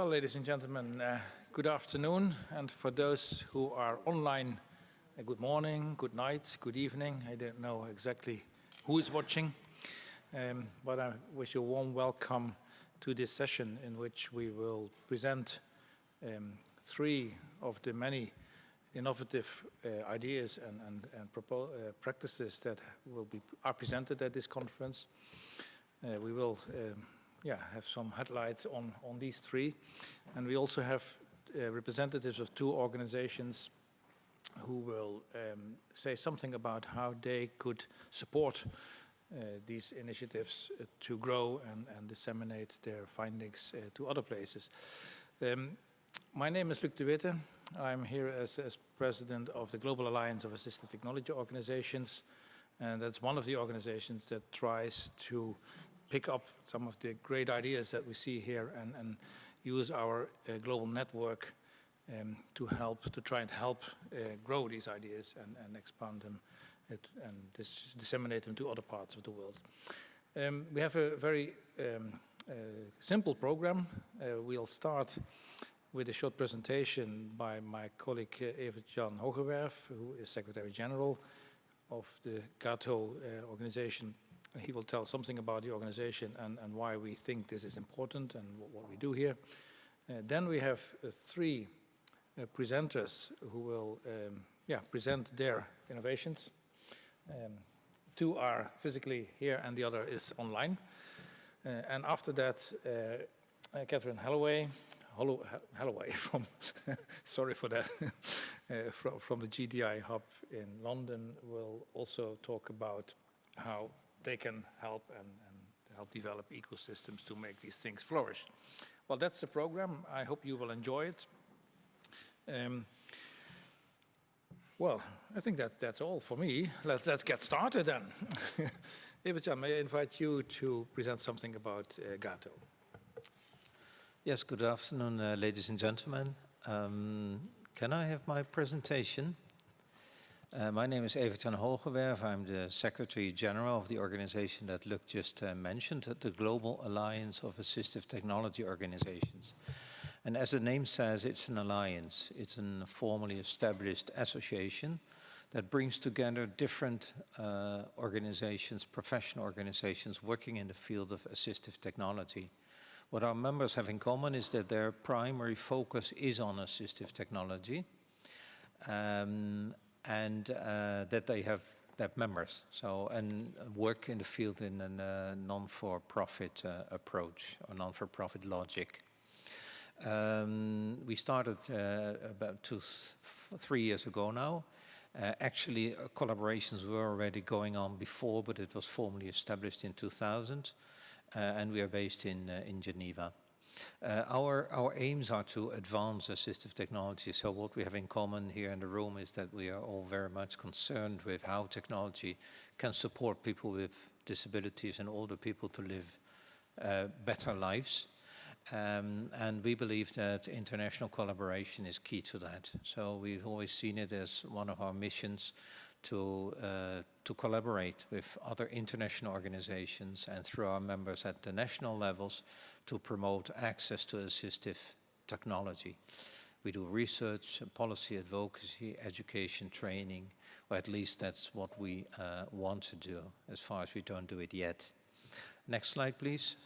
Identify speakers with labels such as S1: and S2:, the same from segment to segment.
S1: Well, ladies and gentlemen, uh, good afternoon. And for those who are online, uh, good morning, good night, good evening. I don't know exactly who is watching, um, but I wish you a warm welcome to this session in which we will present um, three of the many innovative uh, ideas and, and, and uh, practices that will be are presented at this conference. Uh, we will um, yeah, have some headlights on, on these three. And we also have uh, representatives of two organizations who will um, say something about how they could support uh, these initiatives uh, to grow and, and, disseminate their findings uh, to other places. Um, my name is Luc de Witte. I'm here as, as, president of the Global Alliance of Assistive Technology Organizations. And that's one of the organizations that tries to pick up some of the great ideas that we see here and, and use our uh, global network um, to help, to try and help uh, grow these ideas and, and expand them and dis disseminate them to other parts of the world. Um, we have a very um, uh, simple program. Uh, we'll start with a short presentation by my colleague uh, Evert-Jan Hoogerwerf, who is Secretary General of the GAATO uh, organization he will tell something about the organization and, and why we think this is important and what, we do here. Uh, then we have uh, three uh, presenters who will um, yeah, present their innovations. Um, two are physically here and the other is online. Uh, and after that, uh, uh, Catherine Holloway, Hollow, Holloway from, sorry for that, from, from the GDI hub in London will also talk about how they can help and, and help develop ecosystems to make these things flourish. Well, that's the program. I hope you will enjoy it. Um, well, I think that that's all for me. Let's, let's get started then. Evert-Jan, may I invite you to present something about uh, GAATO?
S2: Yes, good afternoon, uh, ladies and gentlemen. Um, can I have my presentation? Uh, my name is Evert-Jan Hoogerwerf. I'm the Secretary General of the organization that Luc just uh, mentioned, the Global Alliance of Assistive Technology Organizations. And as the name says, it's an alliance. It's a formally established association that brings together different uh, organizations, professional organizations working in the field of assistive technology. What our members have in common is that their primary focus is on assistive technology. Um, and uh, that they have that members so and work in the field in a uh, non-for-profit uh, approach or non-for-profit logic. Um, we started uh, about two, three years ago now. Uh, actually, uh, collaborations were already going on before, but it was formally established in 2000, and we are based in in Geneva. Uh, our, our aims are to advance assistive technology. So what we have in common here in the room is that we are all very much concerned with how technology can support people with disabilities and older people to live uh, better lives. Um, and we believe that international collaboration is key to that. So we've always seen it as one of our missions to, uh, to collaborate with other international organizations and through our members at the national levels to promote access to assistive technology. We do research, policy advocacy, education, training, or at least that's what we uh, want to do, as far as we don't do it yet. Next slide, please.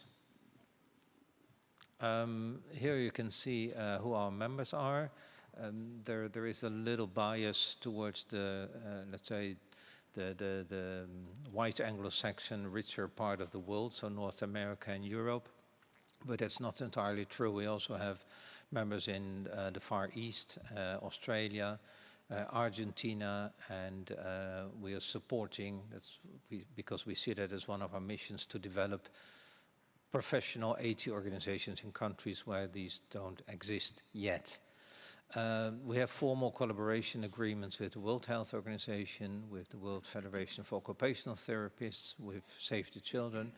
S2: Um, here you can see uh, who our members are. Um, there, there is a little bias towards the, uh, let's say, the, the, the um, white Anglo-Saxon richer part of the world, so North America and Europe but that's not entirely true. We also have members in uh, the Far East, uh, Australia, uh, Argentina, and uh, we are supporting, that's we, because we see that as one of our missions to develop professional AT organizations in countries where these don't exist yet. Uh, we have formal collaboration agreements with the World Health Organization, with the World Federation for Occupational Therapists, with Save the Children,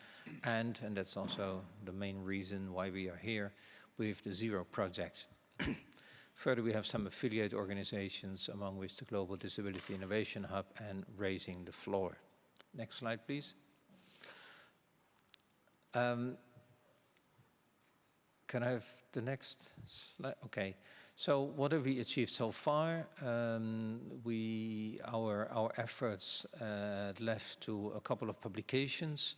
S2: and, and that's also the main reason why we are here, with the Zero Project. Further, we have some affiliate organizations, among which the Global Disability Innovation Hub and Raising the Floor. Next slide, please. Um, Can I have the next slide? Okay. So what have we achieved so far? Um, we, our, our efforts uh, led to a couple of publications.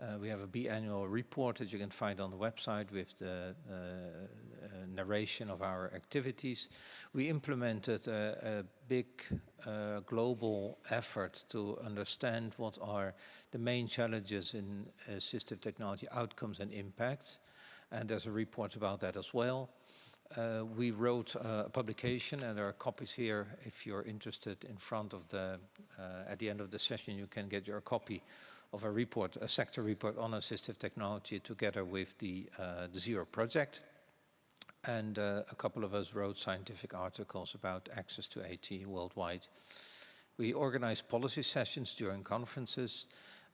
S2: Uh, we have a biannual report that you can find on the website with the uh, uh, narration of our activities. We implemented a, a big uh, global effort to understand what are the main challenges in assistive technology outcomes and impact. And there's a report about that as well. Uh, we wrote uh, a publication, and there are copies here if you're interested in front of the, uh, at the end of the session, you can get your copy of a report, a sector report on assistive technology together with the, uh, the Zero project. And uh, a couple of us wrote scientific articles about access to AT worldwide. We organized policy sessions during conferences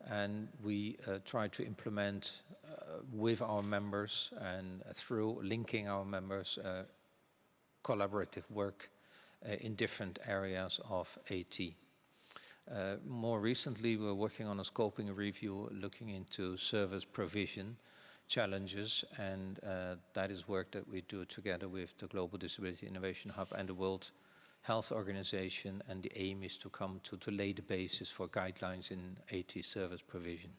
S2: and we uh, try to implement uh, with our members and through linking our members uh, collaborative work uh, in different areas of AT. Uh, more recently, we're working on a scoping review looking into service provision challenges, and uh, that is work that we do together with the Global Disability Innovation Hub and the World Health Organization, and the aim is to come to, to lay the basis for guidelines in AT service provision.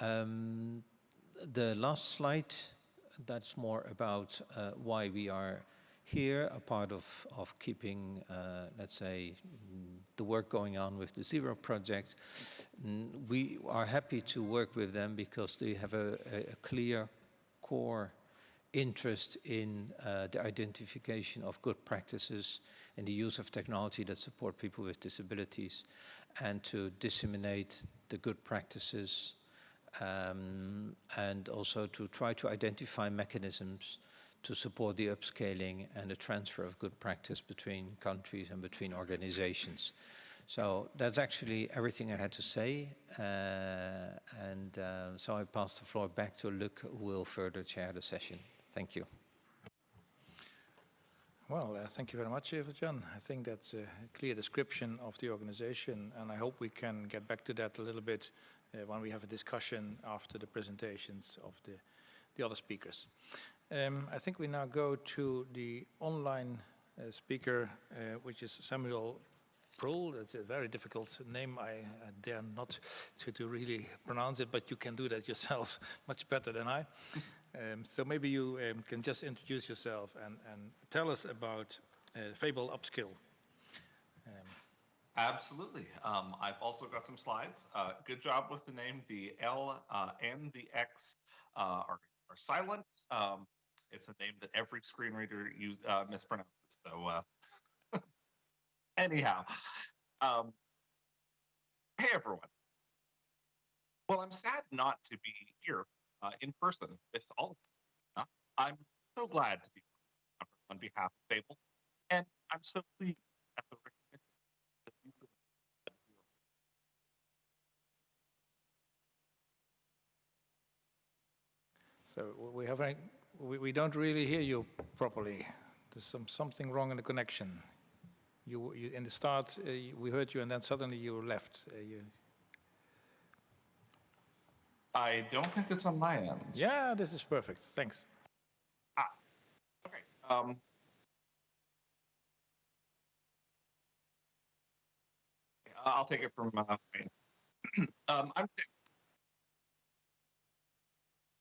S2: Um, the last slide, that's more about uh, why we are here, a part of, of keeping, uh, let's say, the work going on with the Zero project. We are happy to work with them because they have a, a clear core interest in uh, the identification of good practices and the use of technology that support people with disabilities and to disseminate the good practices um, and also to try to identify mechanisms to support the upscaling and the transfer of good practice between countries and between organizations. So that's actually everything I had to say. Uh, and uh, so I pass the floor back to Luc, who will further chair the session. Thank you.
S1: Well, uh, thank you very much, Evert-Jan. I think that's a clear description of the organization, and I hope we can get back to that a little bit uh, when we have a discussion after the presentations of the, the other speakers. Um, I think we now go to the online uh, speaker, uh, which is Samuel Proulx. It's a very difficult name. I, I dare not to, to, really pronounce it, but you can do that yourself much better than I. Um, so maybe you um, can just introduce yourself and, and tell us about uh, Fable Upskill.
S3: Um, Absolutely. Um, I've also got some slides. Uh, good job with the name. The L uh, and the X uh, are, are silent. Um, it's a name that every screen reader use, uh, mispronounces. So uh, anyhow, um, hey everyone. Well, I'm sad not to be here uh, in person with all of you. Uh, I'm so glad to be on behalf of Fable, and I'm so pleased at the recognition that you
S1: So we have a we, we don't really hear you properly. There's some, something wrong in the connection. You, you in the start, uh, we heard you, and then suddenly you left. Uh, you...
S3: I don't think it's on my end.
S1: Yeah, this is perfect. Thanks.
S3: Ah, okay. Um, I'll take it from uh, um, I'm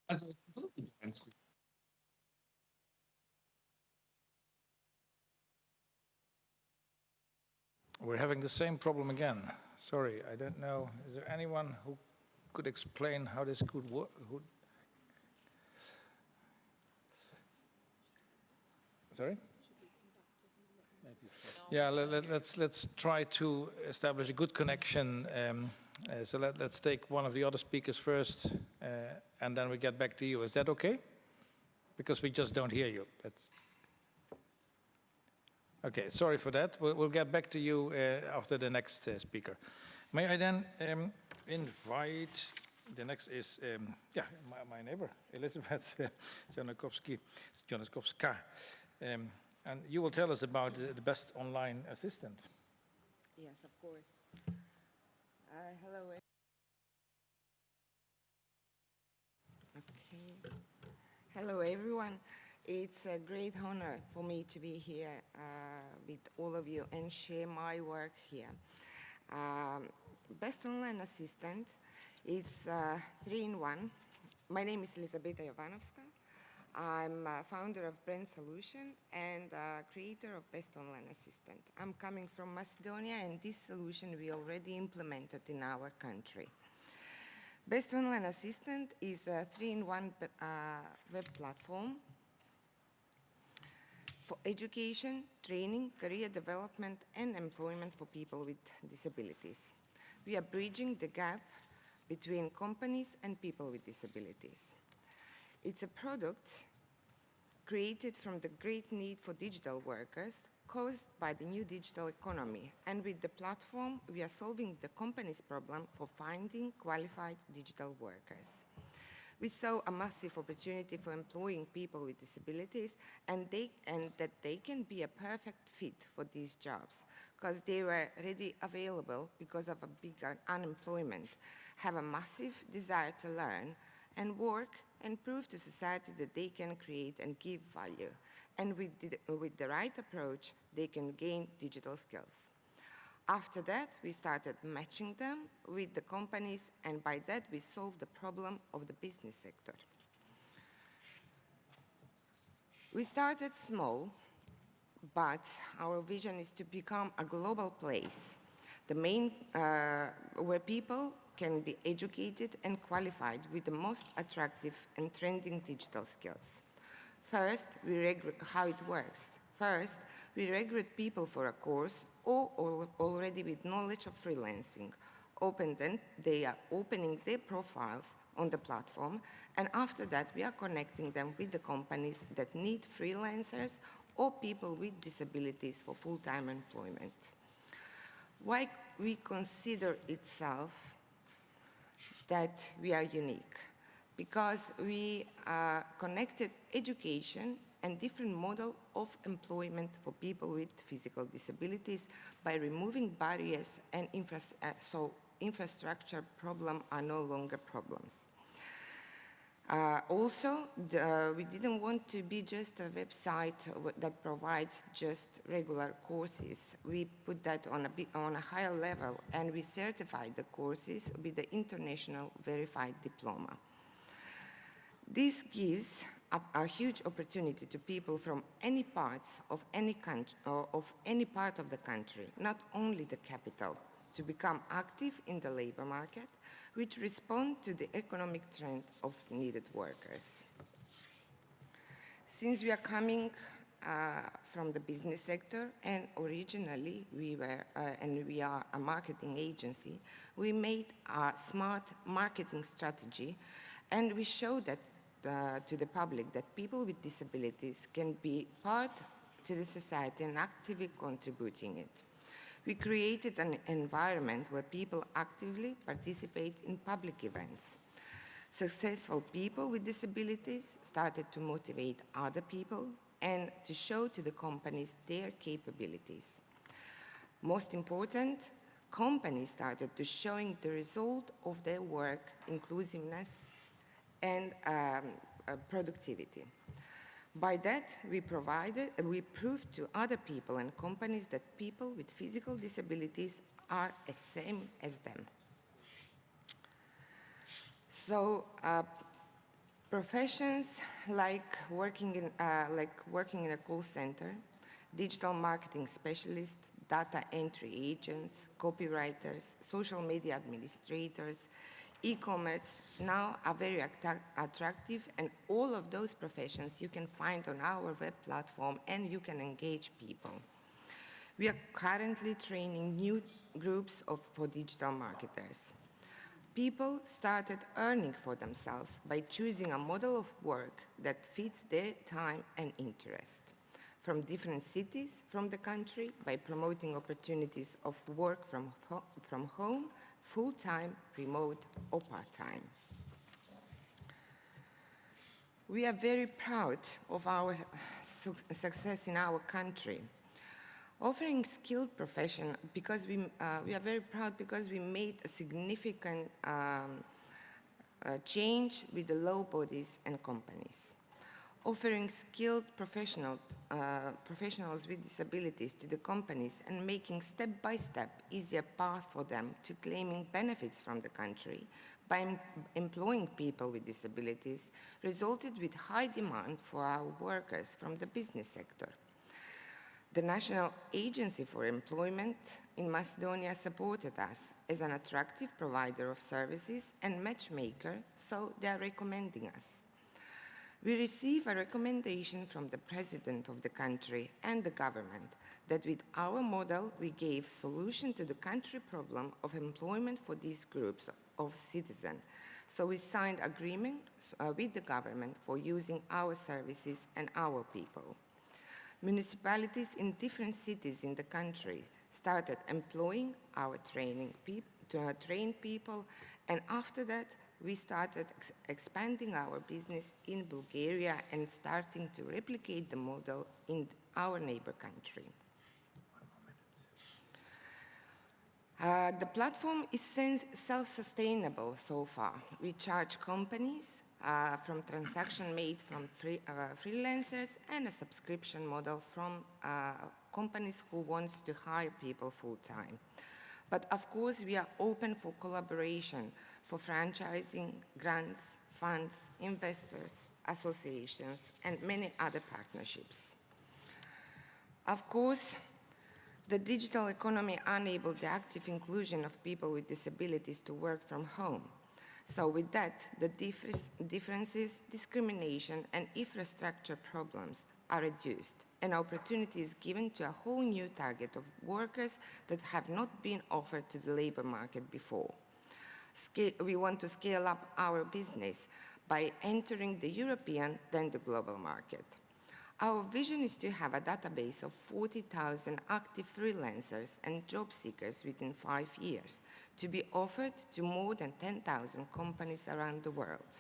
S3: as a completely different
S1: We're having the same problem again. Sorry, I don't know. Is there anyone who could explain how this could work? Sorry? Yeah, let, us let's, let's try to establish a good connection. Um, uh, so let, us take one of the other speakers first, uh, and then we get back to you. Is that okay? Because we just don't hear you. That's Okay, sorry for that. We'll, we'll get back to you uh, after the next uh, speaker. May I then um, invite, the next is, um, yeah, my, my, neighbor, Elizabeth Janakowski, Janakowska. Um, and you will tell us about the, the best online assistant.
S4: Yes, of course. Uh, hello. Okay. Hello, everyone. It's a great honor for me to be here uh, with all of you and share my work here. Um, Best Online Assistant is uh, three-in-one. My name is Elisabeta Jovanovska. I'm uh, founder of Brand Solution and uh, creator of Best Online Assistant. I'm coming from Macedonia, and this solution we already implemented in our country. Best Online Assistant is a three-in-one uh, web platform for education, training, career development, and employment for people with disabilities. We are bridging the gap between companies and people with disabilities. It's a product created from the great need for digital workers caused by the new digital economy. And with the platform, we are solving the company's problem for finding qualified digital workers. We saw a massive opportunity for employing people with disabilities and, they, and that they can be a perfect fit for these jobs because they were ready available because of a big unemployment, have a massive desire to learn and work and prove to society that they can create and give value. And with the, with the right approach, they can gain digital skills. After that, we started matching them with the companies, and by that, we solved the problem of the business sector. We started small, but our vision is to become a global place, the main, uh, where people can be educated and qualified with the most attractive and trending digital skills. First, we how it works. First, we recruit people for a course or already with knowledge of freelancing. Open they are opening their profiles on the platform, and after that, we are connecting them with the companies that need freelancers or people with disabilities for full-time employment. Why we consider itself that we are unique? Because we uh, connected education and different model of employment for people with physical disabilities by removing barriers and infra uh, so infrastructure problems are no longer problems. Uh, also, the, uh, we didn't want to be just a website that provides just regular courses. We put that on a, bit, on a higher level and we certified the courses with the international verified diploma. This gives a, huge opportunity to people from any parts of any country, of any part of the country, not only the capital, to become active in the labor market, which respond to the economic trend of needed workers. Since we are coming uh, from the business sector and originally we were, uh, and we are a marketing agency, we made a smart marketing strategy and we showed that uh, to the public that people with disabilities can be part to the society and actively contributing it. We created an environment where people actively participate in public events. Successful people with disabilities started to motivate other people and to show to the companies their capabilities. Most important, companies started to showing the result of their work, inclusiveness, and um, uh, productivity. By that, we provided, we proved to other people and companies that people with physical disabilities are the same as them. So uh, professions like working in, uh, like working in a call center, digital marketing specialists, data entry agents, copywriters, social media administrators, e-commerce now are very attractive and all of those professions you can find on our web platform and you can engage people. We are currently training new groups of, for digital marketers. People started earning for themselves by choosing a model of work that fits their time and interest. From different cities from the country by promoting opportunities of work from, from home full-time, remote, or part-time. We are very proud of our su success in our country. Offering skilled profession, because we, uh, we are very proud because we made a significant um, uh, change with the law bodies and companies. Offering skilled professional, uh, professionals with disabilities to the companies and making step-by-step easier path for them to claiming benefits from the country by em employing people with disabilities resulted with high demand for our workers from the business sector. The National Agency for Employment in Macedonia supported us as an attractive provider of services and matchmaker, so they are recommending us. We receive a recommendation from the president of the country and the government that with our model we gave solution to the country problem of employment for these groups of citizens. So we signed agreement uh, with the government for using our services and our people. Municipalities in different cities in the country started employing our training uh, train people, and after that, we started ex expanding our business in Bulgaria and starting to replicate the model in our neighbor country. Uh, the platform is self-sustainable so far. We charge companies uh, from transaction made from free, uh, freelancers and a subscription model from uh, companies who wants to hire people full-time. But of course, we are open for collaboration, for franchising, grants, funds, investors, associations, and many other partnerships. Of course, the digital economy enabled the active inclusion of people with disabilities to work from home. So with that, the differences, discrimination, and infrastructure problems are reduced, and opportunity is given to a whole new target of workers that have not been offered to the labor market before. We want to scale up our business by entering the European, then the global market. Our vision is to have a database of 40,000 active freelancers and job seekers within five years to be offered to more than 10,000 companies around the world.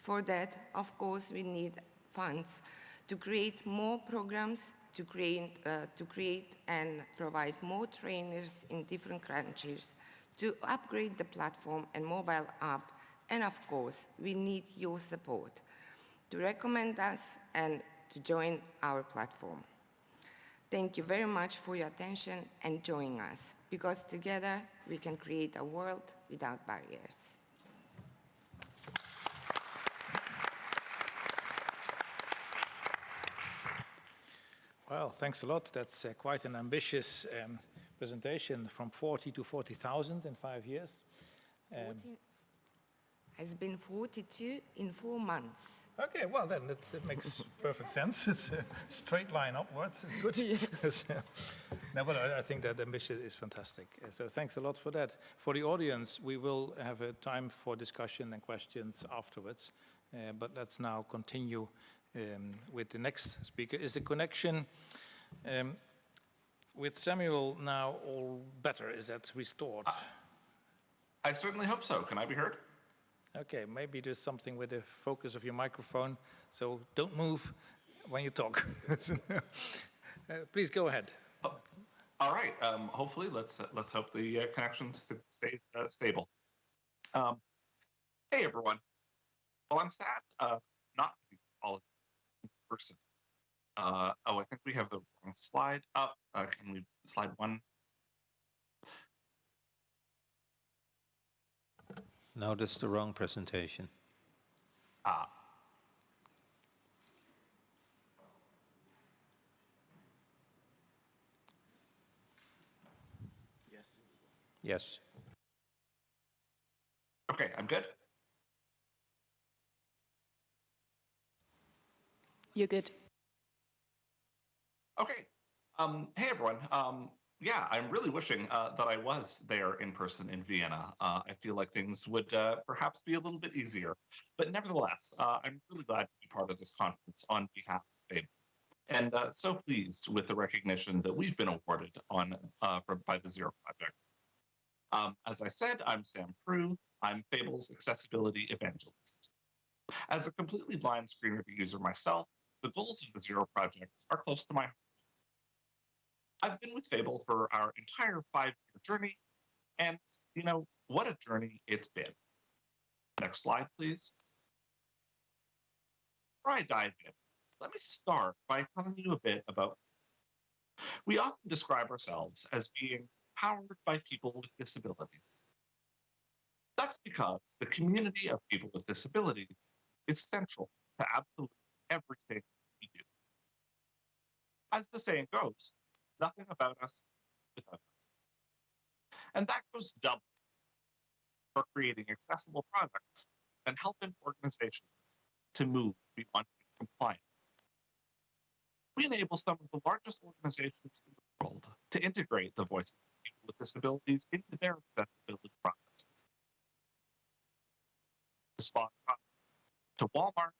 S4: For that, of course, we need funds to create more programs, to create, uh, to create and provide more trainers in different countries, to upgrade the platform and mobile app, and of course, we need your support to recommend us and to join our platform. Thank you very much for your attention and joining us, because together we can create a world without barriers.
S1: Well, thanks a lot. That's uh, quite an ambitious um, presentation from 40 to 40,000 in five years.
S4: Um, has been 42 in four months.
S1: Okay, well then it, makes perfect sense. It's a straight line upwards. It's good. Yes. no, but I, I, think that ambition is fantastic. So thanks a lot for that. For the audience, we will have a time for discussion and questions afterwards. Uh, but let's now continue um, with the next speaker. Is the connection um, with Samuel now all better? Is that restored?
S3: I certainly hope so. Can I be heard?
S1: Okay, maybe there's something with the focus of your microphone, so don't move when you talk. uh, please go ahead. Oh,
S3: all right. Um, hopefully, let's uh, let's hope the uh, connection st stays uh, stable. Um, hey, everyone. Well, I'm sad uh, not all in person. Uh, oh, I think we have the wrong slide up. can we slide one?
S2: No, that's the wrong presentation.
S3: Ah.
S1: Yes.
S2: Yes.
S3: Okay, I'm good.
S5: You're good.
S3: Okay. Um, hey, everyone. Um, yeah, I'm really wishing uh, that I was there in person in Vienna. Uh, I feel like things would uh, perhaps be a little bit easier. But nevertheless, uh, I'm really glad to be part of this conference on behalf of Fable. And uh, so pleased with the recognition that we've been awarded on uh, by the Zero Project. Um, as I said, I'm Sam Proulx. I'm Fable's accessibility evangelist. As a completely blind screen reader user myself, the goals of the Zero Project are close to my heart. I've been with Fable for our entire five year journey. And, you know, what a journey it's been. Next slide, please. Before I dive in, let me start by telling you a bit about. We often describe ourselves as being powered by people with disabilities. That's because the community of people with disabilities is central to absolutely everything we do. As the saying goes, nothing about us without us. And that goes double for creating accessible products and helping organizations to move beyond compliance. We enable some of the largest organizations in the world to integrate the voices of people with disabilities into their accessibility processes. To to Walmart,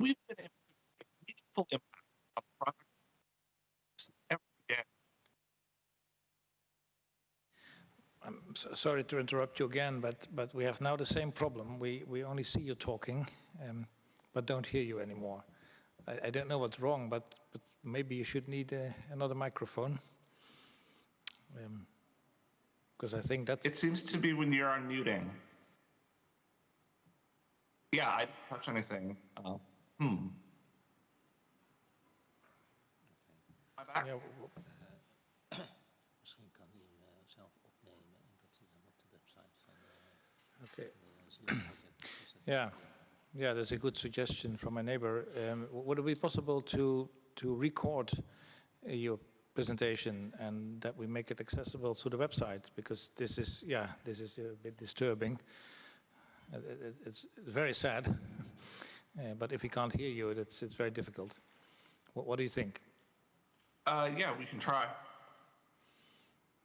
S3: we've been able to make meaningful impact on products every day.
S1: I'm so- sorry to interrupt you again, but, but we have now the same problem. We, we only see you talking, um, but don't hear you anymore. I, I don't know what's wrong, but, but maybe you should need uh, another microphone. Because I think that's...
S3: It seems to be when you're unmuting. Yeah, I didn't touch anything. Uh, hmm.
S1: Yeah, Yeah, yeah, that's a good suggestion from my neighbor. Um, would it be possible to to record uh, your presentation and that we make it accessible through the website? Because this is, yeah, this is a bit disturbing. Uh, it- it- It's very sad, Uh, but if we can't hear you, it's it's very difficult. What, what do you think?
S3: Uh, yeah, we can try.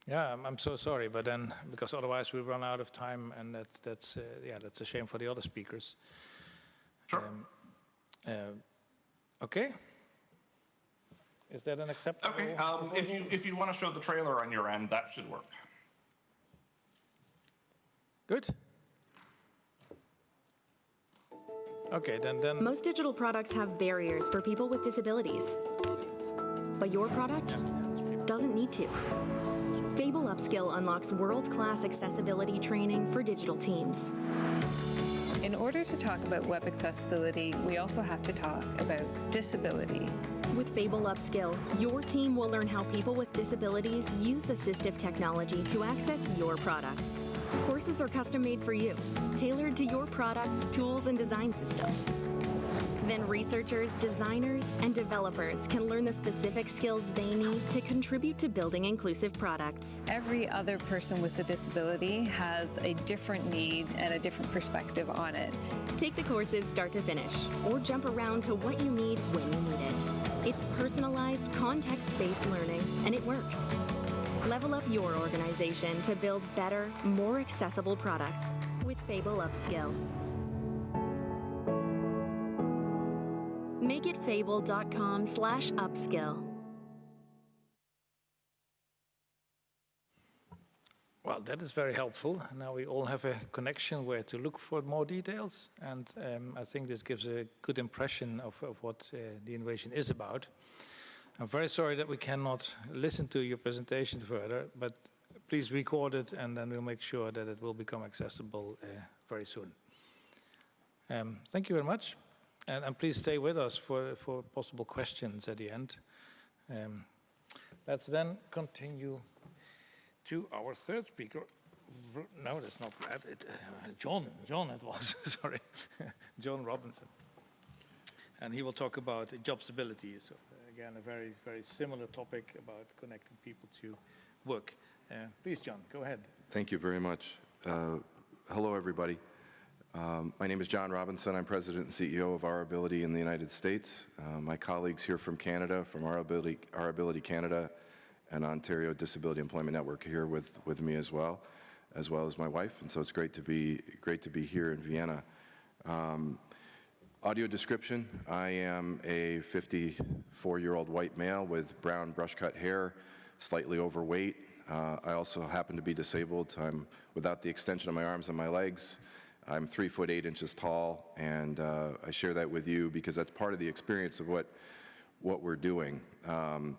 S1: Yeah, I'm, I'm so sorry, but then because otherwise we run out of time, and that that's uh, yeah, that's a shame for the other speakers.
S3: Sure.
S1: Um, uh, Okay. Is that an acceptable?
S3: okay. Um, if you if you want to show the trailer on your end, that should work.
S1: Good. Okay, then, then,
S5: Most digital products have barriers for people with disabilities. But your product doesn't need to. Fable Upskill unlocks world-class accessibility training for digital teams.
S6: In order to talk about web accessibility, we also have to talk about disability.
S5: With Fable Upskill, your team will learn how people with disabilities use assistive technology to access your products. Courses are custom made for you, tailored to your product's tools and design system. Then researchers, designers, and developers can learn the specific skills they need to contribute to building inclusive products.
S6: Every other person with a disability has a different need and a different perspective on it.
S5: Take the courses start to finish, or jump around to what you need when you need it. It's personalized, context-based learning, and it works. Level up your organization to build better, more accessible products with Fable Upskill. Makeitfable.com slash upskill.
S1: well, that is very helpful. Now we all have a connection where to look for more details, and um, I think this gives a good impression of, of what uh, the innovation is about. I'm very sorry that we cannot listen to your presentation further, but please record it, and then we'll make sure that it will become accessible uh, very soon. Um, thank you very much, and, and please stay with us for, for possible questions at the end. Um, let's then continue to our third speaker. No, that's not Brad. It, uh, John, John it was, sorry. John Robinson. And he will talk about job stability. So again, a very, very similar topic about connecting people to work. Uh, please, John, go ahead.
S7: Thank you very much. Uh, Hello, everybody. Um, My name is John Robinson. I'm President and CEO of Our Ability in the United States. Uh, My colleagues here from Canada, from Our Ability, Our Ability Canada and Ontario Disability Employment Network here with, with me as well, as well as my wife. And so it's great to be, great to be here in Vienna. Um, Audio description, I am a 54-year-old white male with brown brush-cut hair, slightly overweight. Uh, I also happen to be disabled. I'm without the extension of my arms and my legs. I'm three foot eight inches tall, and uh, I share that with you because that's part of the experience of what, what we're doing. Um,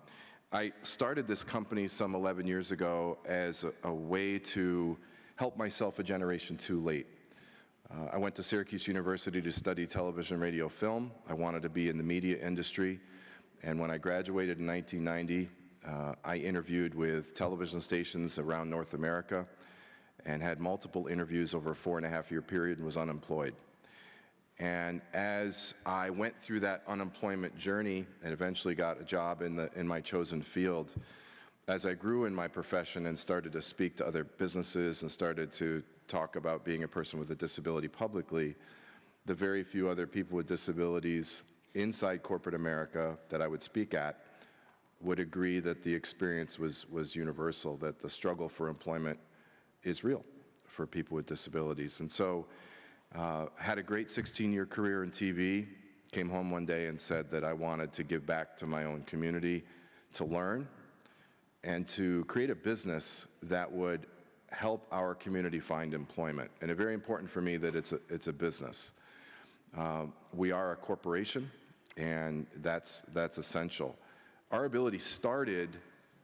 S7: I started this company some 11 years ago as a, a way to help myself a generation too late. Uh, I went to Syracuse University to study television, radio, film. I wanted to be in the media industry. And when I graduated in 1990, uh, I interviewed with television stations around North America and had multiple interviews over a four and a half year period and was unemployed. And as I went through that unemployment journey and eventually got a job in, the, in my chosen field, as I grew in my profession and started to speak to other businesses and started to talk about being a person with a disability publicly, the very few other people with disabilities inside corporate America that I would speak at would agree that the experience was, was universal, that the struggle for employment is real for people with disabilities. And so uh, had a great 16-year career in TV, came home one day and said that I wanted to give back to my own community, to learn, and to create a business that would help our community find employment. And it's very important for me that it's a, it's a business. Uh, we are a corporation, and that's, that's essential. Our ability started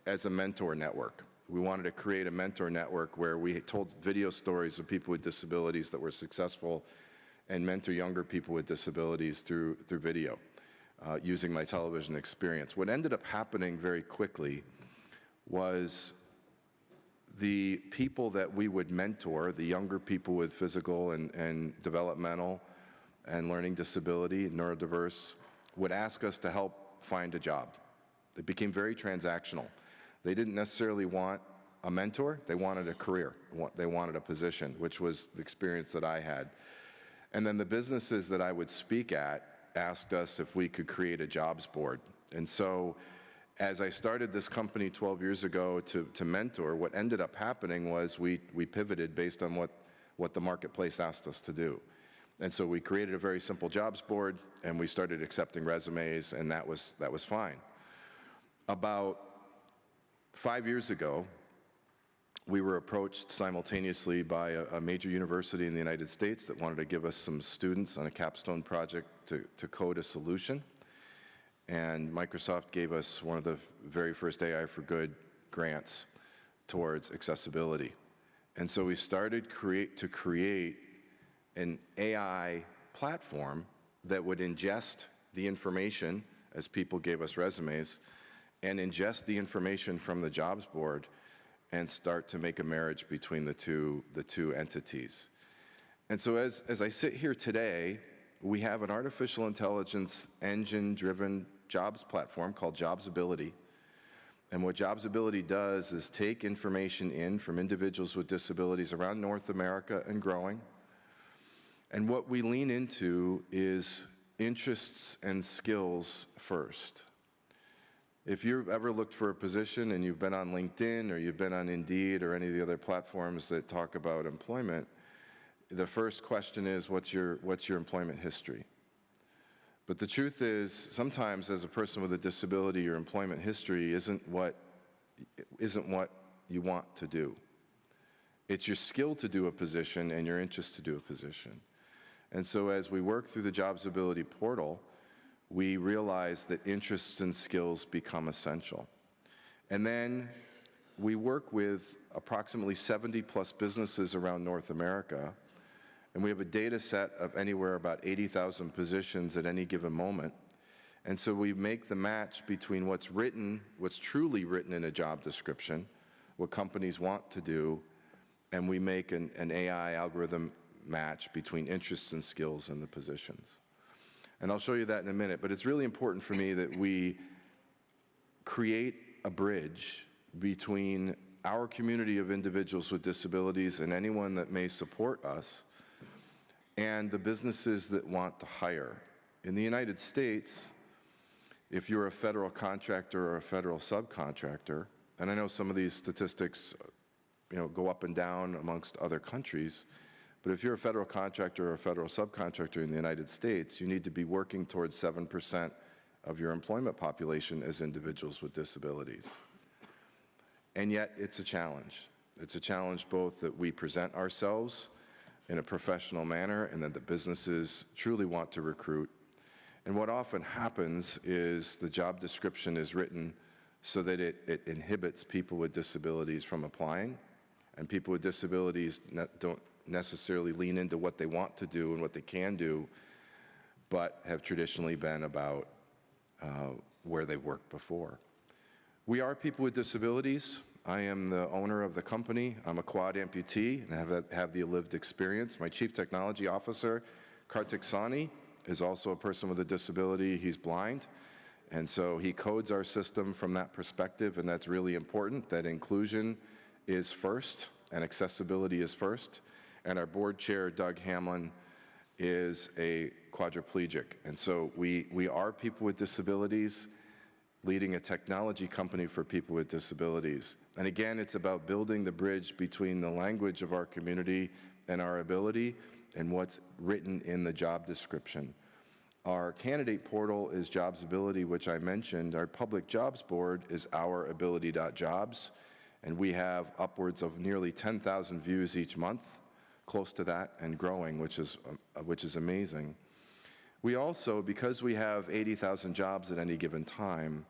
S7: as a mentor network. We wanted to create a mentor network where we told video stories of people with disabilities that were successful and mentor younger people with disabilities through, through video uh, using my television experience. What ended up happening very quickly was the people that we would mentor, the younger people with physical and, and developmental and learning disability, neurodiverse, would ask us to help find a job. It became very transactional. They didn't necessarily want a mentor, they wanted a career, they wanted a position, which was the experience that I had. And then the businesses that I would speak at asked us if we could create a jobs board. And so as I started this company 12 years ago to, to mentor, what ended up happening was we, we pivoted based on what, what the marketplace asked us to do. And so we created a very simple jobs board and we started accepting resumes and that was, that was fine. About five years ago, we were approached simultaneously by a, a, major university in the United States that wanted to give us some students on a capstone project to, to code a solution. And Microsoft gave us one of the very first AI for Good grants towards accessibility. And so we started create, to create an AI platform that would ingest the information as people gave us resumes and ingest the information from the jobs board and start to make a marriage between the two, the two entities. And so as, as I sit here today, we have an artificial intelligence engine-driven jobs platform called Jobsability. And what Jobsability does is take information in from individuals with disabilities around North America and growing. And what we lean into is interests and skills first. If you've ever looked for a position and you've been on LinkedIn or you've been on Indeed or any of the other platforms that talk about employment, the first question is, what's your, what's your employment history? But the truth is, sometimes as a person with a disability, your employment history isn't what, isn't what you want to do. It's your skill to do a position and your interest to do a position. And so as we work through the Jobsability portal, we realize that interests and skills become essential. And then we work with approximately 70 plus businesses around North America, and we have a data set of anywhere about 80,000 positions at any given moment. And so we make the match between what's written, what's truly written in a job description, what companies want to do, and we make an, an AI algorithm match between interests and skills in the positions. And I'll show you that in a minute. But it's really important for me that we create a bridge between our community of individuals with disabilities and anyone that may support us and the businesses that want to hire. In the United States, if you're a federal contractor or a federal subcontractor, and I know some of these statistics you know, go up and down amongst other countries, but if you're a federal contractor or a federal subcontractor in the United States, you need to be working towards 7% of your employment population as individuals with disabilities. And yet, it's a challenge. It's a challenge both that we present ourselves in a professional manner and that the businesses truly want to recruit. And what often happens is the job description is written so that it, it inhibits people with disabilities from applying, and people with disabilities don't necessarily lean into what they want to do and what they can do, but have traditionally been about uh, where they worked before. We are people with disabilities. I am the owner of the company. I'm a quad amputee and have, a, have the lived experience. My chief technology officer, Kartik Sani, is also a person with a disability. He's blind. And so he codes our system from that perspective, and that's really important, that inclusion is first and accessibility is first. And our board chair, Doug Hamlin, is a quadriplegic. And so we, we are people with disabilities leading a technology company for people with disabilities. And again, it's about building the bridge between the language of our community and our ability and what's written in the job description. Our candidate portal is Jobsability, which I mentioned. Our public jobs board is ourability.jobs, and we have upwards of nearly 10,000 views each month, close to that and growing, which is, uh, which is amazing. We also, because we have 80,000 jobs at any given time,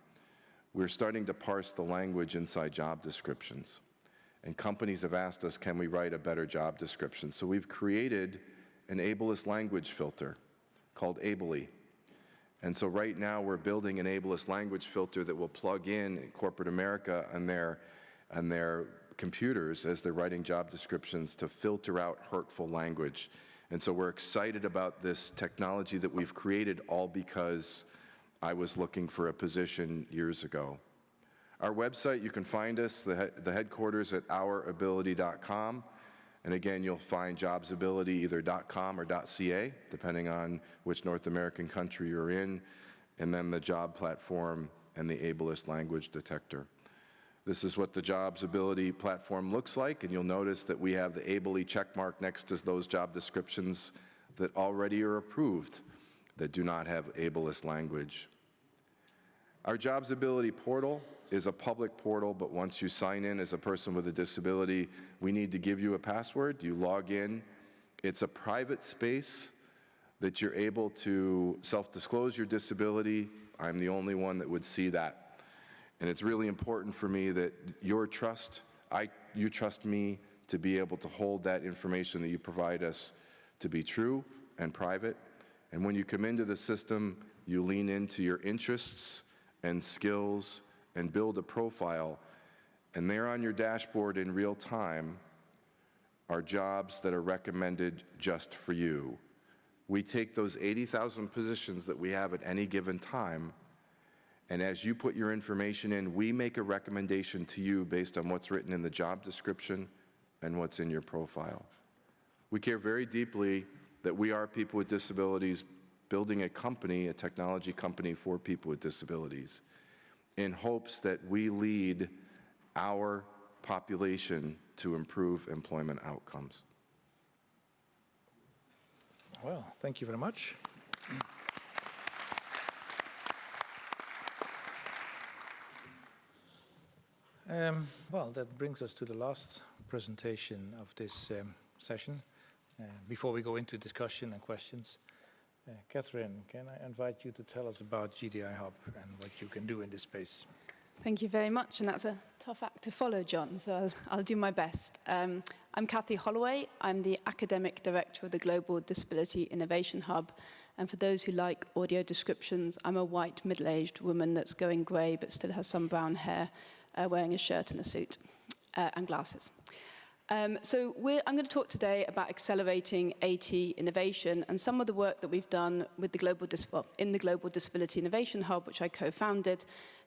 S7: we're starting to parse the language inside job descriptions. And companies have asked us, can we write a better job description? So we've created an ableist language filter called Ably. And so right now we're building an ableist language filter that will plug in corporate America and their, and their computers as they're writing job descriptions to filter out hurtful language. And so we're excited about this technology that we've created all because I was looking for a position years ago. Our website, you can find us, the, he the headquarters at ourability.com. And again, you'll find Jobsability either .com or .ca, depending on which North American country you're in, and then the job platform and the ableist language detector. This is what the Jobsability platform looks like, and you'll notice that we have the Ably checkmark next to those job descriptions that already are approved that do not have ableist language. Our Jobsability portal is a public portal, but once you sign in as a person with a disability, we need to give you a password. You log in. It's a private space that you're able to self-disclose your disability. I'm the only one that would see that. And it's really important for me that your trust, I, you trust me to be able to hold that information that you provide us to be true and private. And when you come into the system, you lean into your interests and skills and build a profile. And there on your dashboard in real time are jobs that are recommended just for you. We take those 80,000 positions that we have at any given time, and as you put your information in, we make a recommendation to you based on what's written in the job description and what's in your profile. We care very deeply that we are people with disabilities building a company, a technology company for people with disabilities in hopes that we lead our population to improve employment outcomes.
S1: Well, thank you very much. Um, well, that brings us to the last presentation of this um, session. Uh, before we go into discussion and questions, uh, Catherine, can I invite you to tell us about GDI Hub and what you can do in this space?
S8: Thank you very much, and that's a tough act to follow, John, so I'll, I'll do my best. Um, I'm Cathy Holloway. I'm the Academic Director of the Global Disability Innovation Hub, and for those who like audio descriptions, I'm a white, middle-aged woman that's going grey but still has some brown hair, uh, wearing a shirt and a suit uh, and glasses. Um, so I'm going to talk today about accelerating AT innovation and some of the work that we've done with the global well, in the Global Disability Innovation Hub, which I co-founded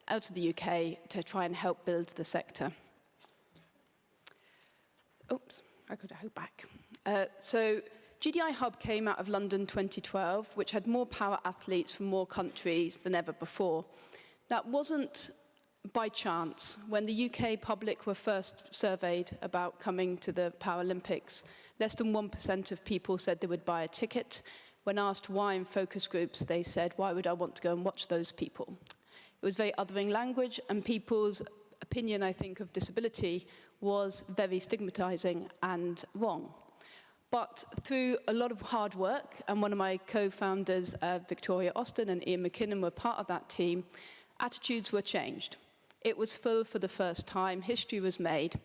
S8: out of the UK to try and help build the sector. Oops, I could go back. Uh, so GDI Hub came out of London 2012, which had more power athletes from more countries than ever before. That wasn't by chance, when the UK public were first surveyed about coming to the Paralympics, less than 1% of people said they would buy a ticket. When asked why in focus groups, they said, why would I want to go and watch those people? It was very othering language and people's opinion, I think, of disability was very stigmatizing and wrong. But through a lot of hard work, and one of my co-founders, uh, Victoria Austin and Ian McKinnon were part of that team, attitudes were changed. It was full for the first time, history was made,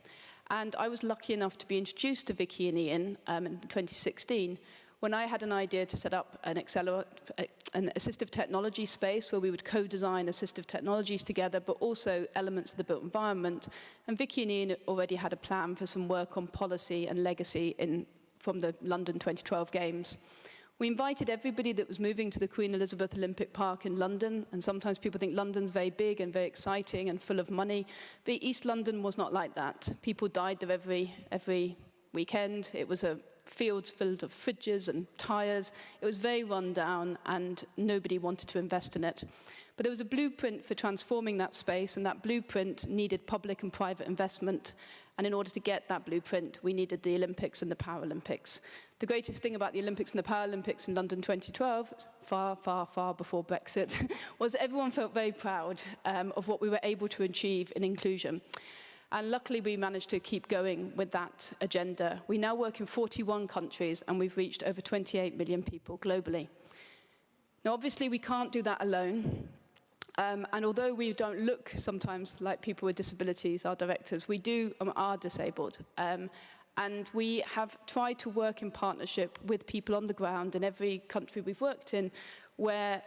S8: And I was lucky enough to be introduced to Vicky and Ian um, in 2016 when I had an idea to set up an, an assistive technology space where we would co-design assistive technologies together, but also elements of the built environment. And Vicky and Ian already had a plan for some work on policy and legacy in, from the London 2012 Games. We invited everybody that was moving to the Queen Elizabeth Olympic Park in London, and sometimes people think London's very big and very exciting and full of money, but East London was not like that. People died there every, every weekend. It was a fields filled of fridges and tyres. It was very run down and nobody wanted to invest in it. But there was a blueprint for transforming that space and that blueprint needed public and private investment. And in order to get that blueprint, we needed the Olympics and the Paralympics. The greatest thing about the Olympics and the Paralympics in London 2012, far, far, far before Brexit, was everyone felt very proud um, of what we were able to achieve in inclusion. And luckily we managed to keep going with that agenda. We now work in 41 countries and we've reached over 28 million people globally. Now obviously we can't do that alone. Um, and although we don't look sometimes like people with disabilities, our directors, we do um, are disabled. Um, and we have tried to work in partnership with people on the ground in every country we've worked in, where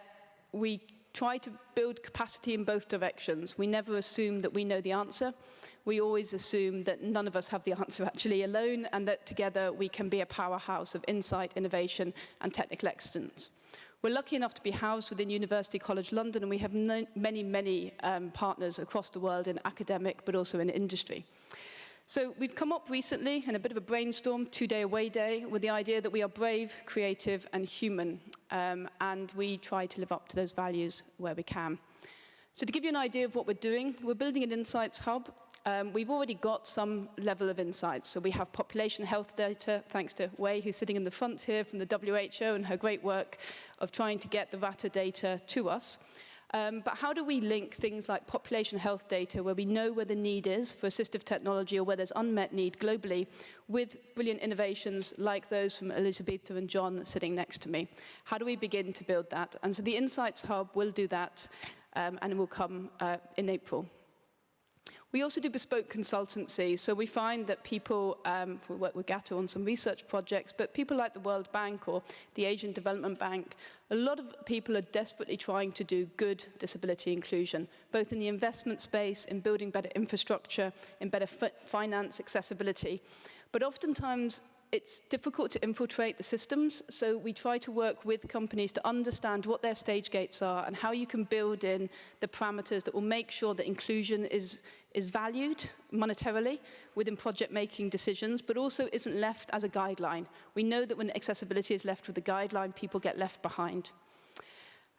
S8: we try to build capacity in both directions. We never assume that we know the answer. We always assume that none of us have the answer actually alone and that together we can be a powerhouse of insight, innovation and technical excellence. We're lucky enough to be housed within University College London and we have many, many um, partners across the world in academic but also in industry. So we've come up recently in a bit of a brainstorm, two-day away day, with the idea that we are brave, creative and human. Um, and we try to live up to those values where we can. So to give you an idea of what we're doing, we're building an insights hub um, we've already got some level of insights. So we have population health data, thanks to Wei, who's sitting in the front here from the WHO and her great work of trying to get the RATA data to us. Um, but how do we link things like population health data, where we know where the need is for assistive technology or where there's unmet need globally, with brilliant innovations like those from Elisabetta and John sitting next to me? How do we begin to build that? And so the Insights Hub will do that, um, and it will come uh, in April. We also do bespoke consultancy, so we find that people, um, we work with GAATO on some research projects, but people like the World Bank or the Asian Development Bank, a lot of people are desperately trying to do good disability inclusion, both in the investment space, in building better infrastructure, in better finance accessibility. But oftentimes it's difficult to infiltrate the systems, so we try to work with companies to understand what their stage gates are and how you can build in the parameters that will make sure that inclusion is, is valued monetarily within project making decisions, but also isn't left as a guideline. We know that when accessibility is left with a guideline, people get left behind.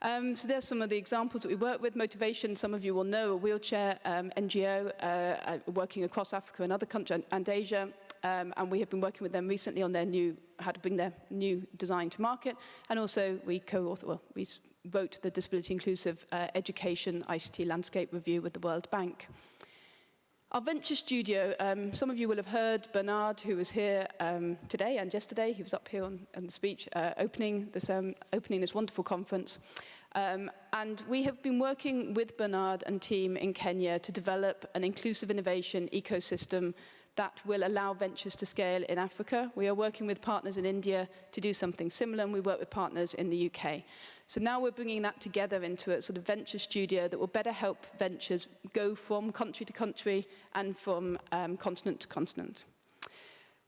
S8: Um, so there's some of the examples that we work with. Motivation, some of you will know, a wheelchair um, NGO uh, uh, working across Africa and other countries and Asia. Um, and we have been working with them recently on their new, how to bring their new design to market. And also we co-author, well, we wrote the Disability Inclusive uh, Education ICT Landscape Review with the World Bank. Our venture studio, um, some of you will have heard Bernard, who was here um, today and yesterday. He was up here on, on the speech, uh, opening, this, um, opening this wonderful conference. Um, and we have been working with Bernard and team in Kenya to develop an inclusive innovation ecosystem that will allow ventures to scale in Africa. We are working with partners in India to do something similar, and we work with partners in the UK. So now we're bringing that together into a sort of venture studio that will better help ventures go from country to country and from um, continent to continent.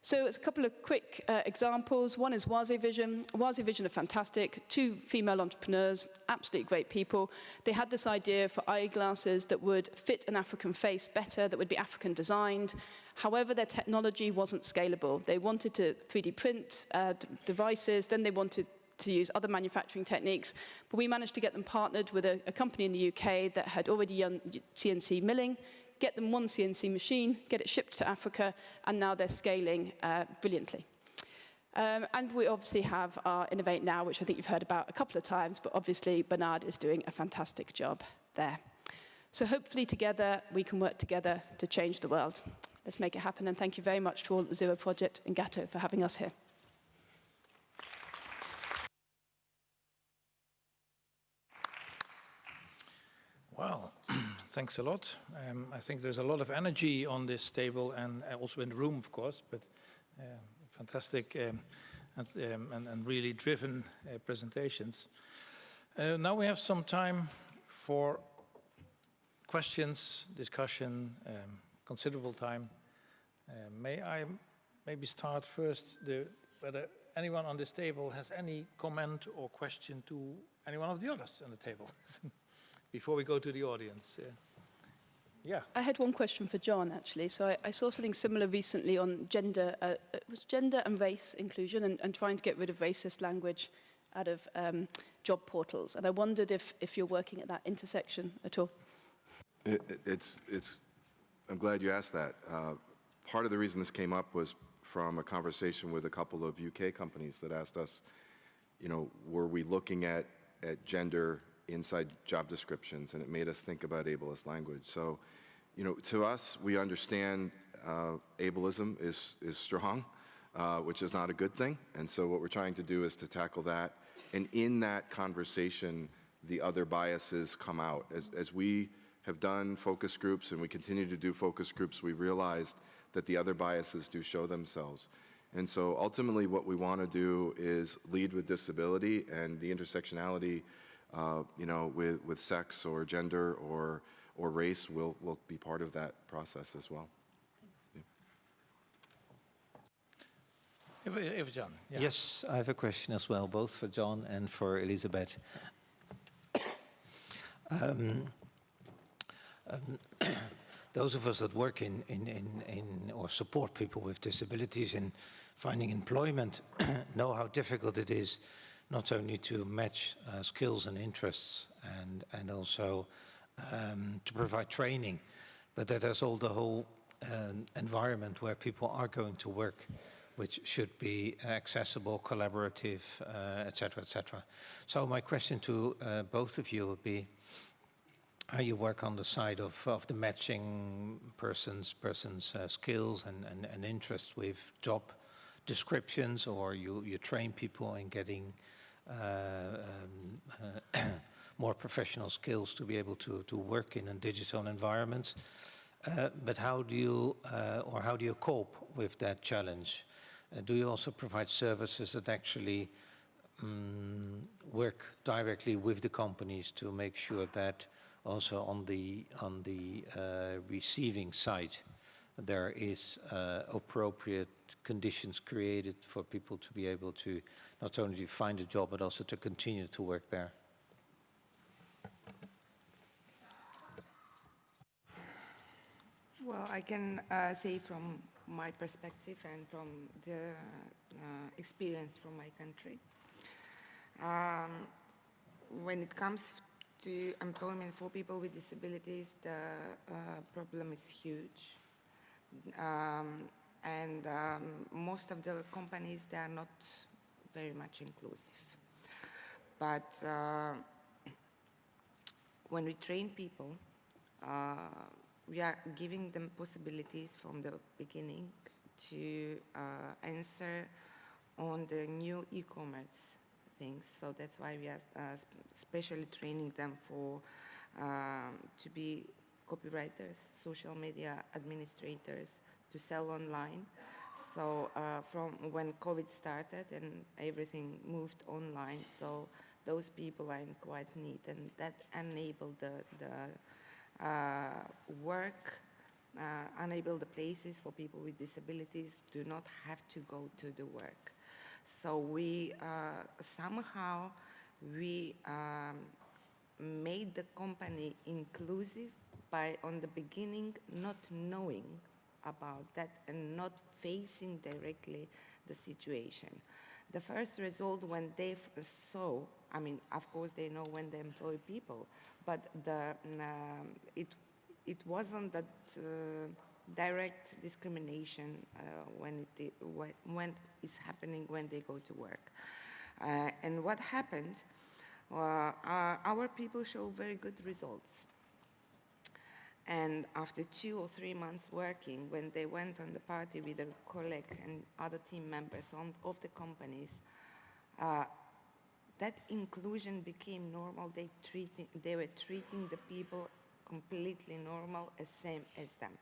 S8: So it's a couple of quick uh, examples. One is Wazi Vision. Wazi Vision are fantastic. Two female entrepreneurs, absolutely great people. They had this idea for eyeglasses that would fit an African face better, that would be African designed. However, their technology wasn't scalable. They wanted to 3D print uh, devices, then they wanted to use other manufacturing techniques, but we managed to get them partnered with a, a company in the UK that had already done CNC milling, get them one CNC machine, get it shipped to Africa, and now they're scaling uh, brilliantly. Um, and we obviously have our Innovate Now, which I think you've heard about a couple of times, but obviously Bernard is doing a fantastic job there. So hopefully together we can work together to change the world. Let's make it happen, and thank you very much to all at the Zero Project and GAATO for having us here.
S1: Well, thanks a lot. Um, I think there's a lot of energy on this table and uh, also in the room, of course, but uh, fantastic um, and, um, and, and, really driven uh, presentations. Uh, now we have some time for questions, discussion, um, considerable time. Uh, may I maybe start first the, whether anyone on this table has any comment or question to any one of the others on the table before we go to the audience. Uh, yeah.
S8: I had one question for John, actually. So I, I saw something similar recently on gender, uh, it was gender and race inclusion and, and trying to get rid of racist language out of um, job portals. And I wondered if, if you're working at that intersection at all.
S7: It, it's, it's, I'm glad you asked that. Uh, part of the reason this came up was from a conversation with a couple of UK companies that asked us, you know, were we looking at, at gender inside job descriptions, and it made us think about ableist language. So, you know, to us, we understand uh, ableism is, is strong, uh, which is not a good thing. And so what we're trying to do is to tackle that. And in that conversation, the other biases come out. As, as we have done focus groups and we continue to do focus groups, we realized that the other biases do show themselves. And so ultimately what we want to do is lead with disability and the intersectionality uh, you know, with, with sex or gender or, or race will, will be part of that process as well.
S1: If, if John,
S2: yeah. Yes, I have a question as well, both for John and for Elizabeth. Um, um, those of us that work in, in, in, in, or support people with disabilities in finding employment know how difficult it is not only to match uh, skills and interests and, and also um, to provide training, but that there's all the whole um, environment where people are going to work, which should be accessible, collaborative, etc., uh, etc. Et so my question to uh, both of you would be, how you work on the side of, of the matching person's person's uh, skills and, and, and interests with job descriptions, or you, you train people in getting um, uh, more professional skills to be able to, to work in a digital environment. Uh, but how do you, or how do you cope with that challenge? do you also provide services that actually um, work directly with the companies to make sure that also on the on the uh, receiving side there is uh, appropriate conditions created for people to be able to not only to find a job, but also to continue to work there?
S4: Well, I can uh, say from my perspective and from the uh, experience from my country. Um, when it comes to employment for people with disabilities, the uh, problem is huge. Um, and um, most of the companies, they are not very much inclusive. But uh, when we train people, uh, we are giving them possibilities from the beginning to uh, answer on the new e-commerce things. So that's why we are uh, especially training them for um, to be copywriters, social media administrators, to sell online. So uh, from when COVID started and everything moved online, so those people are in quite need, and that enabled the, the uh, work, uh, enabled the places for people with disabilities do not have to go to the work. So we uh, somehow we um, made the company inclusive by on the beginning not knowing about that and not facing directly the situation. The first result when they saw, I mean, of course they know when they employ people, but the, um, it, it wasn't that uh, direct discrimination uh, when, it, when it's happening when they go to work. Uh, and what happened, uh, our people show very good results. And after two or three months working, when they went on the party with a colleague and other team members on, of the companies, uh, that inclusion became normal. They, treating, they were treating the people completely normal, as same as them.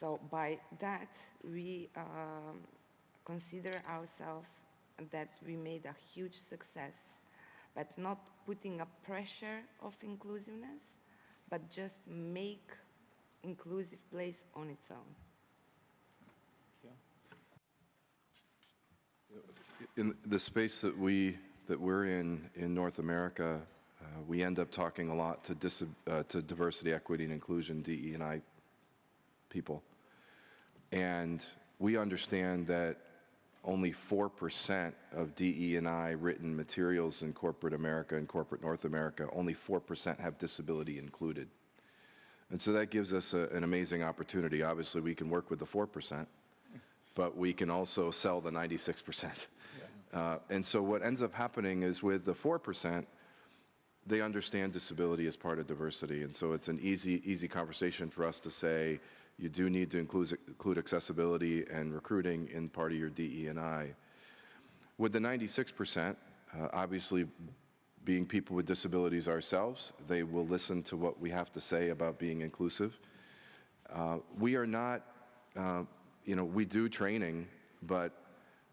S4: So by that, we um, consider ourselves that we made a huge success, but not putting a pressure of inclusiveness, but just make inclusive place on its own.
S7: In the space that we, that we're in, in North America, uh, we end up talking a lot to, uh, to diversity, equity, and inclusion, DE and I people. And we understand that only 4% of DE and I written materials in corporate America and corporate North America, only 4% have disability included. And so that gives us a, an amazing opportunity. Obviously, we can work with the 4%, but we can also sell the 96%. Uh, and so what ends up happening is with the 4%, they understand disability as part of diversity. And so it's an easy, easy conversation for us to say, you do need to include, include accessibility and recruiting in part of your DE&I. With the 96%, uh, obviously being people with disabilities ourselves, they will listen to what we have to say about being inclusive. Uh, we are not, uh, you know, we do training, but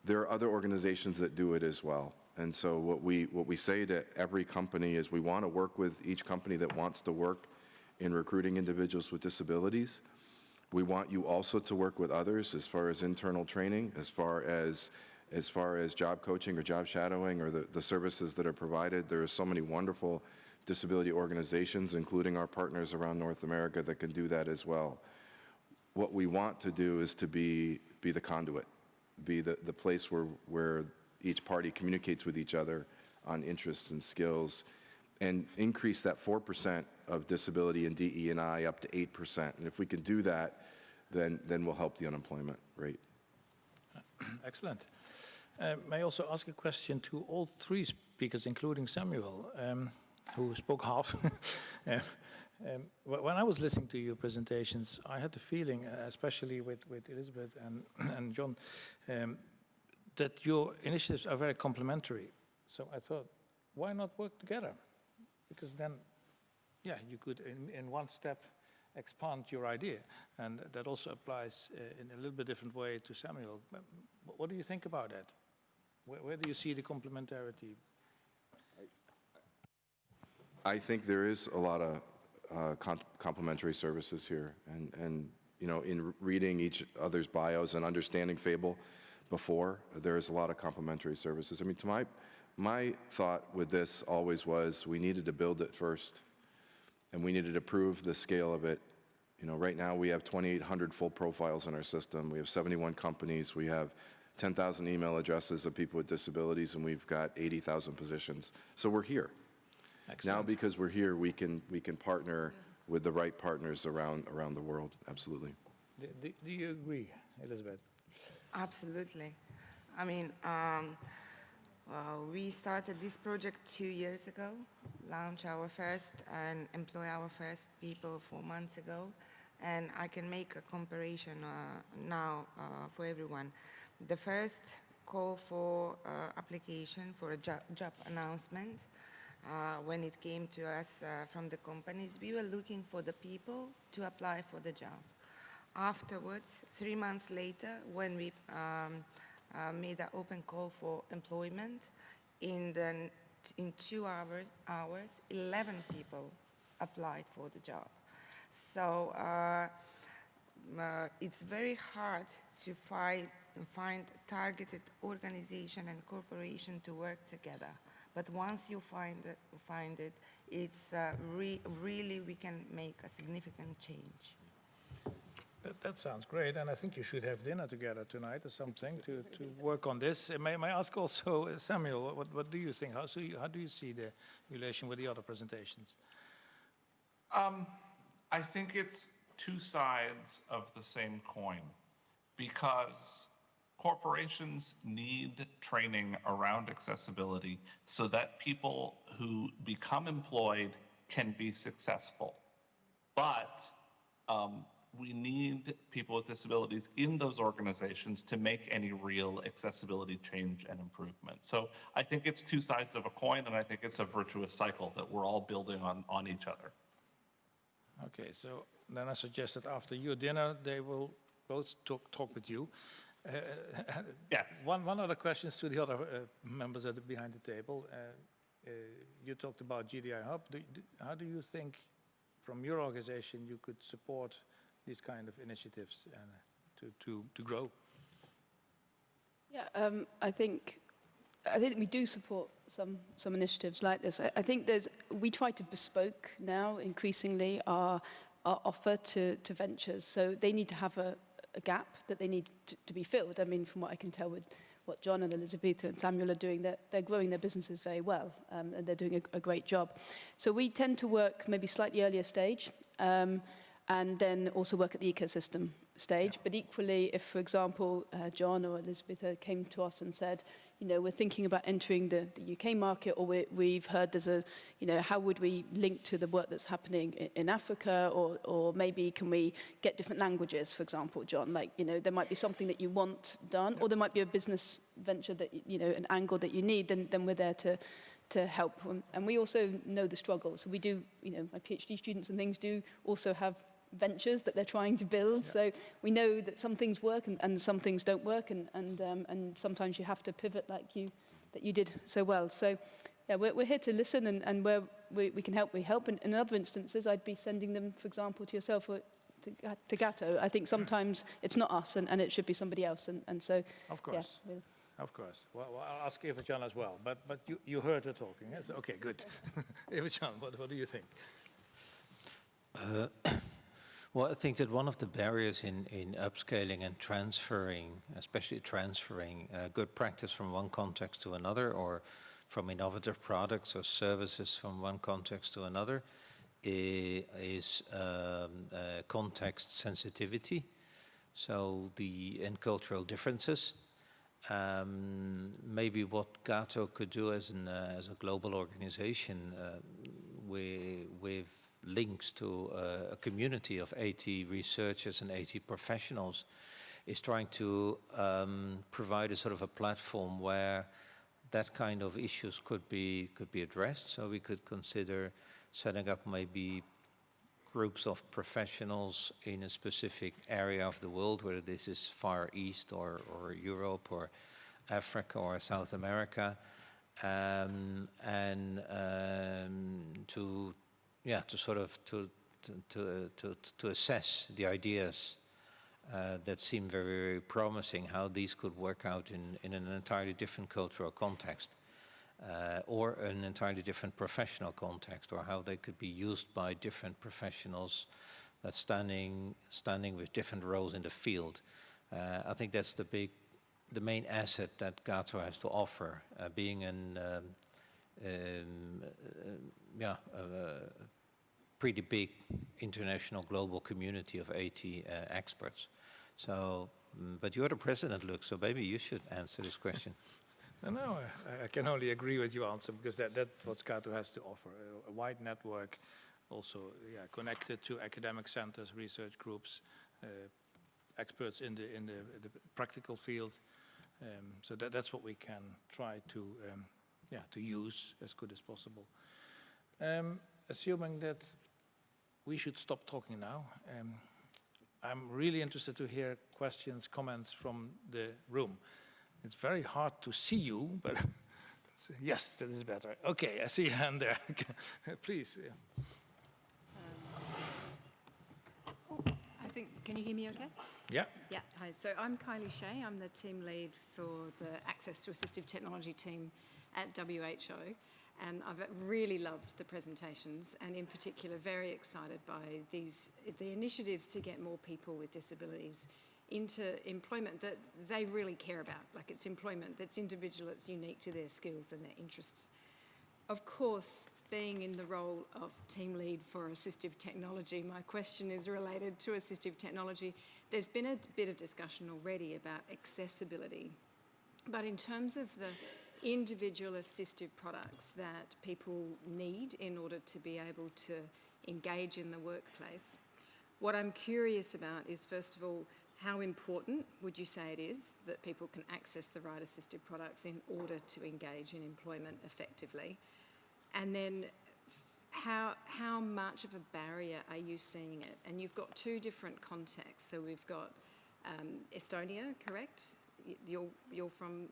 S7: there are other organizations that do it as well. And so what we, what we say to every company is we want to work with each company that wants to work in recruiting individuals with disabilities. We want you also to work with others as far as internal training, as far as as far as job coaching or job shadowing or the, the services that are provided. There are so many wonderful disability organizations, including our partners around North America, that can do that as well. What we want to do is to be, be the conduit, be the, the place where, where each party communicates with each other on interests and skills, and increase that 4% of disability and I up to 8%. And if we can do that, then, then we'll help the unemployment rate.
S1: Excellent. Uh, may I also ask a question to all three speakers, including Samuel, um, who spoke half. uh, um, when I was listening to your presentations, I had the feeling, uh, especially with, with Elizabeth and, and John, um, that your initiatives are very complementary. So I thought, why not work together? Because then, yeah, you could, in, in one step, expand your idea. And that also applies uh, in a little bit different way to Samuel. What do you think about that? Where, where do you see the complementarity?
S7: I think there is a lot of uh, complementary services here. And, and, you know, in reading each other's bios and understanding Fable before, there's a lot of complementary services. I mean, to my, my thought with this always was we needed to build it first and we needed to prove the scale of it. You know, right now we have 2,800 full profiles in our system. We have 71 companies. We have 10,000 email addresses of people with disabilities, and we've got 80,000 positions. So we're here.
S1: Excellent.
S7: Now, because we're here, we can we can partner with the right partners around around the world. Absolutely.
S1: Do, do, do you agree, Elizabeth?
S4: Absolutely. I mean, um, well, we started this project two years ago, launched our first and employ our first people four months ago, and I can make a comparison uh, now uh, for everyone. The first call for uh, application for a job, job announcement, uh, when it came to us uh, from the companies, we were looking for the people to apply for the job. Afterwards, three months later, when we um, uh, made an open call for employment, in, the, in two hours, hours, 11 people applied for the job. So uh, uh, it's very hard to find find targeted organization and corporation to work together. But once you find it, find it it's uh, re really we can make a significant change.
S1: That, that, sounds great, and I think you should have dinner together tonight or something to, to work on this. May, may I ask also, uh, Samuel, what, what do you think? How, so you, how do you see the relation with the other presentations?
S3: Um, I think it's two sides of the same coin because corporations need training around accessibility so that people who become employed can be successful. But um, we need people with disabilities in those organizations to make any real accessibility change and improvement. So I think it's two sides of a coin, and I think it's a virtuous cycle that we're all building on, on each other.
S1: Okay, so then I suggest that after your dinner, they will both talk, talk with you. Uh,
S3: Yes.
S1: One, one other question to the other uh, members at the, behind the table. Uh, uh, you talked about GDI Hub. Do, do, how do you think, from your organization, you could support these kind of initiatives uh, to, to, to grow?
S8: Yeah, um, I think I think we do support some some initiatives like this. I, I think there's we try to bespoke now increasingly our our offer to to ventures. So they need to have a, a gap that they need to, to be filled. I mean, from what I can tell with what John and Elizabeth and Samuel are doing, they're, they're growing their businesses very well um, and they're doing a, a great job. So we tend to work maybe slightly earlier stage um, and then also work at the ecosystem stage. But equally, if, for example, uh, John or Elizabeth uh, came to us and said, you know, we're thinking about entering the, the UK market, or we, we've heard there's a, you know, how would we link to the work that's happening in, in Africa, or, or maybe can we get different languages, for example, John? Like, you know, there might be something that you want done, or there might be a business venture that, you know, an angle that you need, then, then we're there to, to help. And- And we also know the struggles. So we do, you know, my PhD students and things do also have ventures that they're trying to build. So we know that some things work and, and some things don't work, and, and, um, and sometimes you have to pivot like you, that you did so well. So yeah, we're, we're here to listen, and, and where we, we can help, we help. And in other instances, I'd be sending them, for example, to yourself or to, Ga- to GAATO. I think sometimes it's not us, and, and it should be somebody else. And, and so,
S1: Of
S8: yeah,
S1: course.
S8: we'll-
S1: Of course. Well, well, I'll ask Evert-Jan as well, but, but you, you heard her talking. Yes? Okay, good. Evert-Jan, what, what do you think?
S2: Uh, Well, I think that one of the barriers in, in upscaling and transferring, especially transferring uh, good practice from one context to another or from innovative products or services from one context to another is um, uh, context sensitivity. So the and cultural differences. Um, maybe what GAATO could do as, an, uh, as a global organization uh, with, with links to uh, a community of 80 researchers and 80 professionals is trying to um, provide a sort of a platform where that kind of issues could be could be addressed. So we could consider setting up maybe groups of professionals in a specific area of the world, whether this is Far East or, or Europe or Africa or South America, um, and um, to yeah to sort of to to to, to, assess the ideas uh, that seem very, very promising, how these could work out in, in an entirely different cultural context uh, or an entirely different professional context, or how they could be used by different professionals that standing standing with different roles in the field. Uh, I think that's the big, the main asset that GAATO has to offer, uh, being an um, um, uh, yeah a pretty big international global community of 80 uh, experts. So, mm, but you're the president, Luke, so maybe you should answer this question.
S1: No, no, I, I can only agree with your answer because that, that's what Scato has to offer, a, a wide network, also yeah, connected to academic centers, research groups, uh, experts in the, in the, the practical field. Um, so that, that's what we can try to, um, yeah, to use as good as possible. Um, assuming that we should stop talking now, um, I'm really interested to hear questions, comments from the room. It's very hard to see you, but yes, that is better. Okay, I see a hand there. Please.
S9: I think, can you hear me okay?
S1: Yeah.
S9: Yeah, hi. So I'm Kylie Shae. I'm the team lead for the Access to Assistive Technology team at WHO. And I've really loved the presentations and in particular very excited by these, the initiatives to get more people with disabilities into employment that they really care about. Like it's employment that's individual, it's unique to their skills and their interests. Of course, being in the role of team lead for assistive technology, my question is related to assistive technology. There's been a bit of discussion already about accessibility, but in terms of the individual assistive products that people need in order to be able to engage in the workplace, what I'm curious about is, first of all, how important would you say it is that people can access the right assistive products in order to engage in employment effectively? And then how, how much of a barrier are you seeing it? And you've got two different contexts. So we've got um, Estonia, correct? You're, you're from,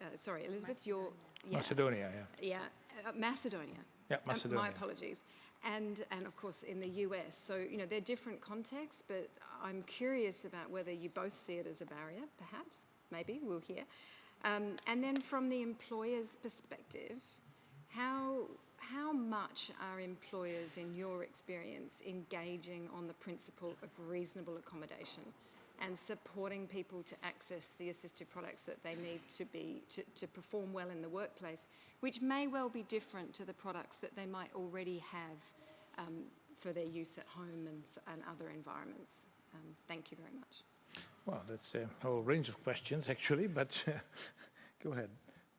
S9: uh, sorry, Elizabeth, you're... Yeah,
S1: Macedonia, yeah.
S9: yeah, uh, Macedonia.
S1: Yeah,
S9: Um, my apologies. And, and of course in the US. So, you know, they're different contexts, but I'm curious about whether you both see it as a barrier, perhaps, maybe, we'll hear. Um, and then from the employer's perspective, how, how much are employers, in your experience, engaging on the principle of reasonable accommodation and supporting people to access the assistive products that they need to, be, to, to perform well in the workplace, which may well be different to the products that they might already have um, for their use at home and, and other environments? Um, thank you very much.
S1: Well, that's a whole range of questions, actually, but go ahead,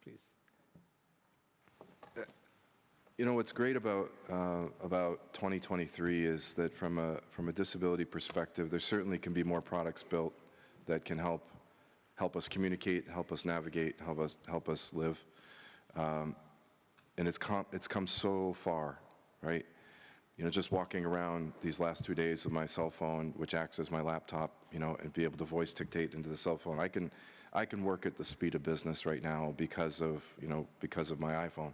S1: please.
S7: You know, what's great about, uh, about 2023 is that from a, from a disability perspective, there certainly can be more products built that can help, help us communicate, help us navigate, help us, help us live. Um, and it's come, it's come so far, right? You know, just walking around these last two days with my cell phone, which acts as my laptop, you know, and be able to voice dictate into the cell phone. I can, I can work at the speed of business right now because of, you know, because of my iPhone.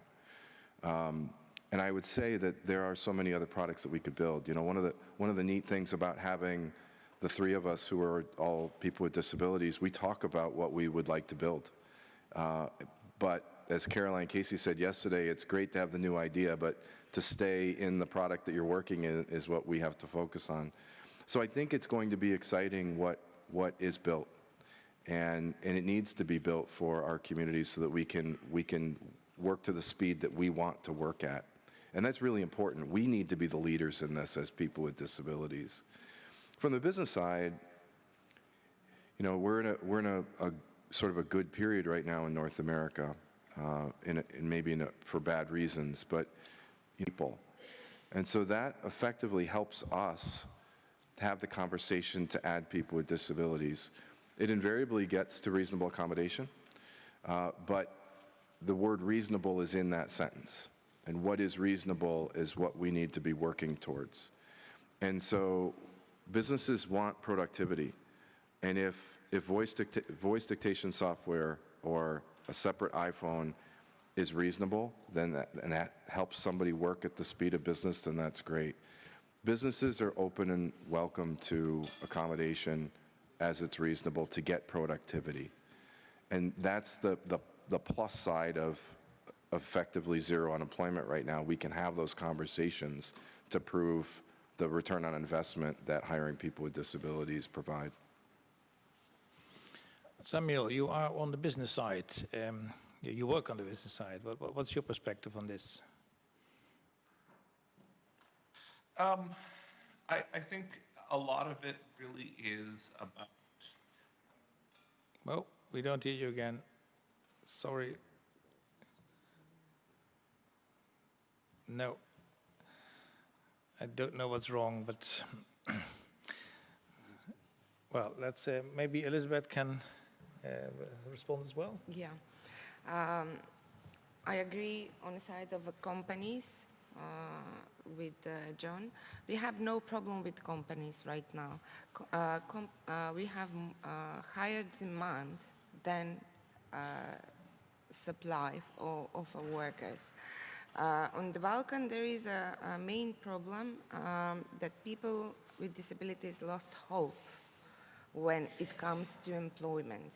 S7: Um, and I would say that there are so many other products that we could build. You know, one of the one of the neat things about having the three of us who are all people with disabilities, we talk about what we would like to build. Uh, but as Caroline Casey said yesterday, it's great to have the new idea, but to stay in the product that you're working in is what we have to focus on. So I think it's going to be exciting what what is built and, and it needs to be built for our communities so that we can, we can work to the speed that we want to work at. And that's really important. We need to be the leaders in this as people with disabilities. From the business side, you know, we're in a, we're in a, a sort of a good period right now in North America, uh, in, a, in maybe in a, for bad reasons, but people. And so that effectively helps us have the conversation to add people with disabilities. It invariably gets to reasonable accommodation, uh, but the word reasonable is in that sentence. And what is reasonable is what we need to be working towards. And so businesses want productivity. And if, if voice, dicta voice dictation software or a separate iPhone is reasonable, then that, and that helps somebody work at the speed of business, then that's great. Businesses are open and welcome to accommodation as it's reasonable to get productivity. And that's the, the, the plus side of effectively zero unemployment right now. We can have those conversations to prove the return on investment that hiring people with disabilities provide.
S1: Samuel, you are on the business side. Um, you you work on the business side. What, what- what's your perspective on this?
S3: Um, I, I think a lot of it really is about
S1: Well, we don't hear you again. Sorry. No. I don't know what's wrong, but well, let's uh, maybe Elizabeth can uh, respond as well.
S4: Yeah. Um, I agree on the side of the companies uh, with uh, John. We have no problem with companies right now. Uh, uh, we have higher demand than supply of, of workers. Uh, on the Balkan, there is a, a main problem um, that people with disabilities lost hope when it comes to employment.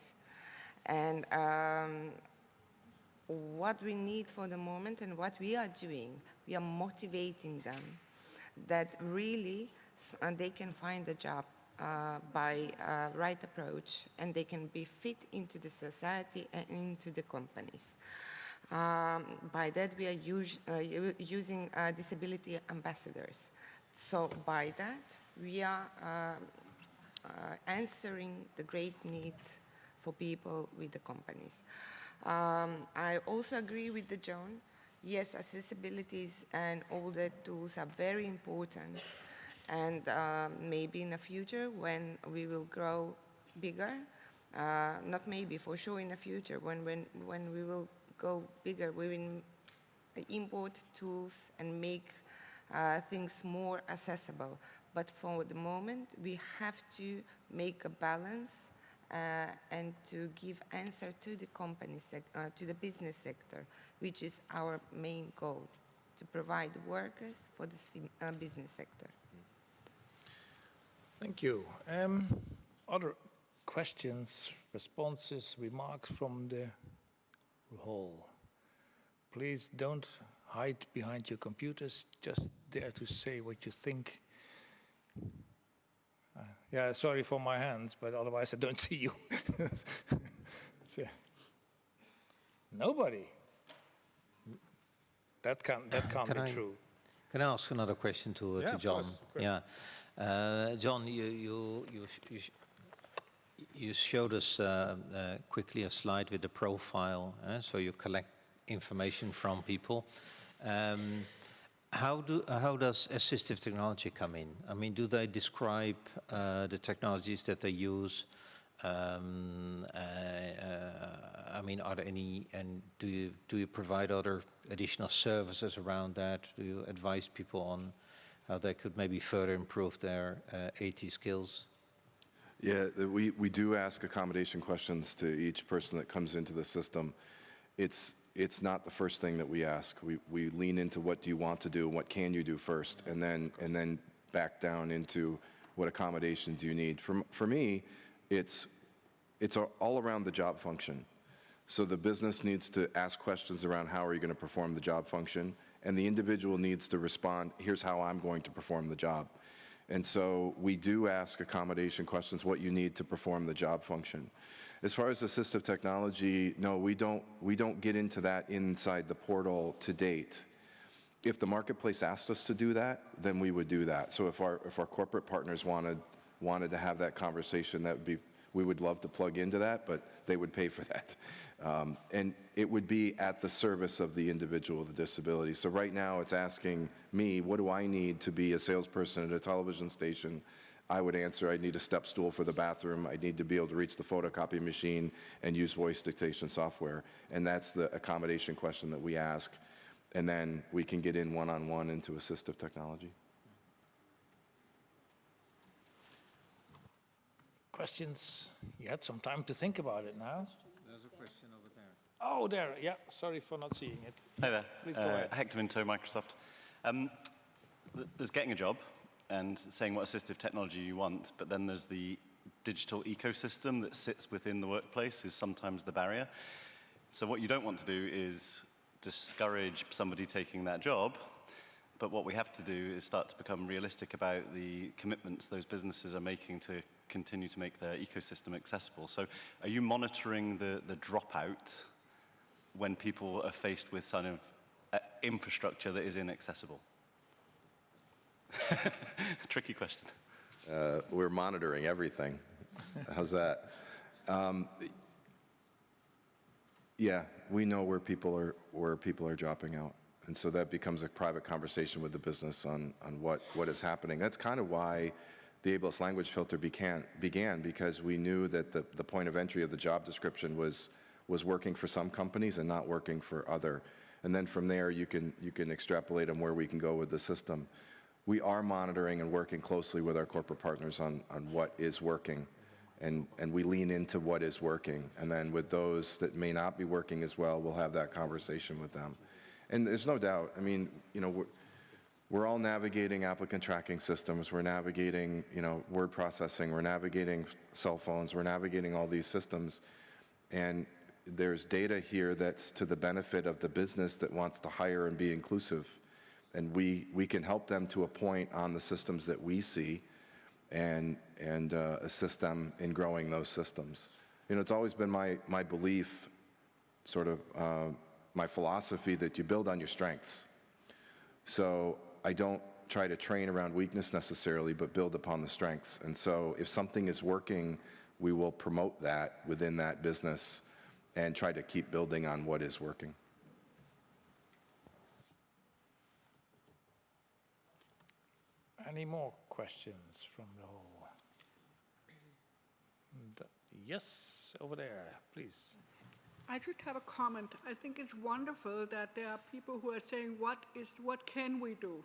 S4: And um, what we need for the moment and what we are doing, we are motivating them that really uh, they can find a job by uh, right approach and they can be fit into the society and into the companies. Um, by that, we are us- uh, using uh, disability ambassadors. So by that, we are um, answering the great need for people with the companies. Um, I also agree with the John. Yes, accessibilities and all the tools are very important. And um, maybe in the future, when we will grow bigger, uh, not maybe, for sure in the future, when, when, when we will go bigger, we will import tools and make uh, things more accessible. But for the moment, we have to make a balance uh, and to give answer to the company, sec- uh, to the business sector, which is our main goal, to provide workers for the uh, business sector.
S1: Thank you. Um, Other questions, responses, remarks from the hall? Please don't hide behind your computers, just dare to say what you think. Uh, Yeah, sorry for my hands, but otherwise I don't see you. Uh, Nobody? That can't, that can't
S2: Can
S1: be
S2: I-
S1: true.
S2: Can I ask another question to, uh,
S1: Yeah,
S2: to John?
S1: course, of course.
S2: Yeah. Uh, John, you, you, you, you, you showed us uh, uh, quickly a slide with the profile, uh, so you collect information from people. Um, how, do, how does assistive technology come in? I mean, do they describe uh, the technologies that they use? Um, uh, uh, I mean, are there any, and do you, do you provide other additional services around that? Do you advise people on how they could maybe further improve their uh, AT skills?
S7: Yeah, we, we do ask accommodation questions to each person that comes into the system. It's, it's not the first thing that we ask. We, we lean into what do you want to do and what can you do first, and then, and then back down into what accommodations you need. For, for me, it's, it's all around the job function. So the business needs to ask questions around how are you going to perform the job function, and the individual needs to respond, here's how I'm going to perform the job. And so we do ask accommodation questions, what you need to perform the job function. As far as assistive technology, no, we don't, we don't get into that inside the portal to date. If the marketplace asked us to do that, then we would do that. So if our, if our corporate partners wanted, wanted to have that conversation, that would be, we would love to plug into that, but they would pay for that. Um, And it would be at the service of the individual with a disability. So right now, it's asking me, what do I need to be a salesperson at a television station? I would answer, I need a step stool for the bathroom, I need to be able to reach the photocopy machine and use voice dictation software. And that's the accommodation question that we ask. And then we can get in one-on-one into assistive technology.
S1: Questions? You had some time to think about it now. There's a question over there. Oh, there, yeah, sorry for not seeing it.
S10: Hi there.
S1: Please go
S10: Uh,
S1: ahead.
S10: Hector Minto, Microsoft. Um, there's getting a job and saying what assistive technology you want, but then there's the digital ecosystem that sits within the workplace is sometimes the barrier. So what you don't want to do is discourage somebody taking that job, but what we have to do is start to become realistic about the commitments those businesses are making to continue to make their ecosystem accessible. So are you monitoring the, the dropout when people are faced with kind of uh, infrastructure that is inaccessible? Tricky question.
S7: Uh, We're monitoring everything. How's that? Um, Yeah, we know where people are, where people are dropping out. And so that becomes a private conversation with the business on, on what, what is happening. That's kind of why the ableist language filter began, began because we knew that the, the point of entry of the job description was, was working for some companies and not working for other. And then from there, you can, you can extrapolate on where we can go with the system. We are monitoring and working closely with our corporate partners on, on what is working. And, and we lean into what is working. And then with those that may not be working as well, we'll have that conversation with them. And there's no doubt, I mean, you know, we're, we're all navigating applicant tracking systems. We're navigating, you know, word processing. We're navigating cell phones. We're navigating all these systems. And there's data here that's to the benefit of the business that wants to hire and be inclusive. And we, we can help them to a point on the systems that we see and, and uh, assist them in growing those systems. You know, it's always been my, my belief, sort of uh, my philosophy, that you build on your strengths. So I don't try to train around weakness necessarily, but build upon the strengths. And so if something is working, we will promote that within that business and try to keep building on what is working.
S1: Any more questions from the hall? Yes, over there, please.
S11: I just have a comment. I think it's wonderful that there are people who are saying, what is, what can we do?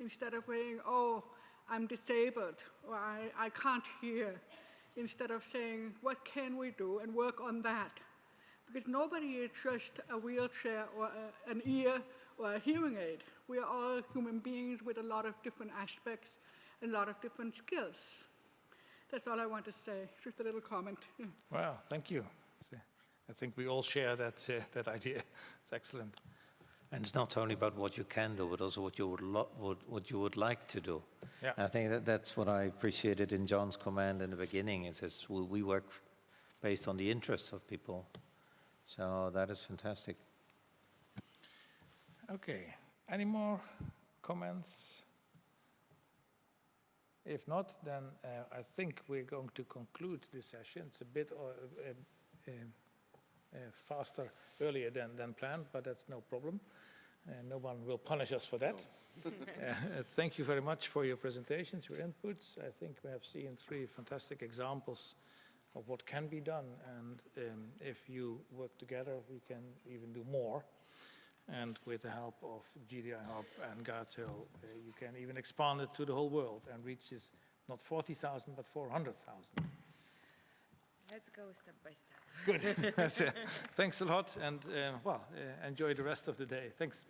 S11: instead of saying, oh, I'm disabled or I, I can't hear, instead of saying, what can we do and work on that? Because nobody is just a wheelchair or a, an ear or a hearing aid. We are all human beings with a lot of different aspects, a lot of different skills. That's all I want to say, just a little comment.
S1: Well, thank you. I think we all share that, uh, that idea. It's excellent.
S2: And it's not only about what you can do, but also what you would, lo- would, what you would like to do.
S1: Yeah.
S2: And I think that that's what I appreciated in John's comment in the beginning. It says we, we work based on the interests of people. So that is fantastic.
S1: Okay, any more comments? If not, then uh, I think we're going to conclude this session. It's a bit uh, uh, uh, faster, earlier than, than planned, but that's no problem. Uh, no one will punish us for that. Uh, thank you very much for your presentations, your inputs. I think we have seen three fantastic examples of what can be done, and um, if you work together, we can even do more. And with the help of GDI Hub and GAATO, uh, you can even expand it to the whole world and reach this, not 40,000, but 400,000.
S4: Let's go step by step.
S1: Good. Thanks a lot, and uh, well, uh, enjoy the rest of the day. Thanks.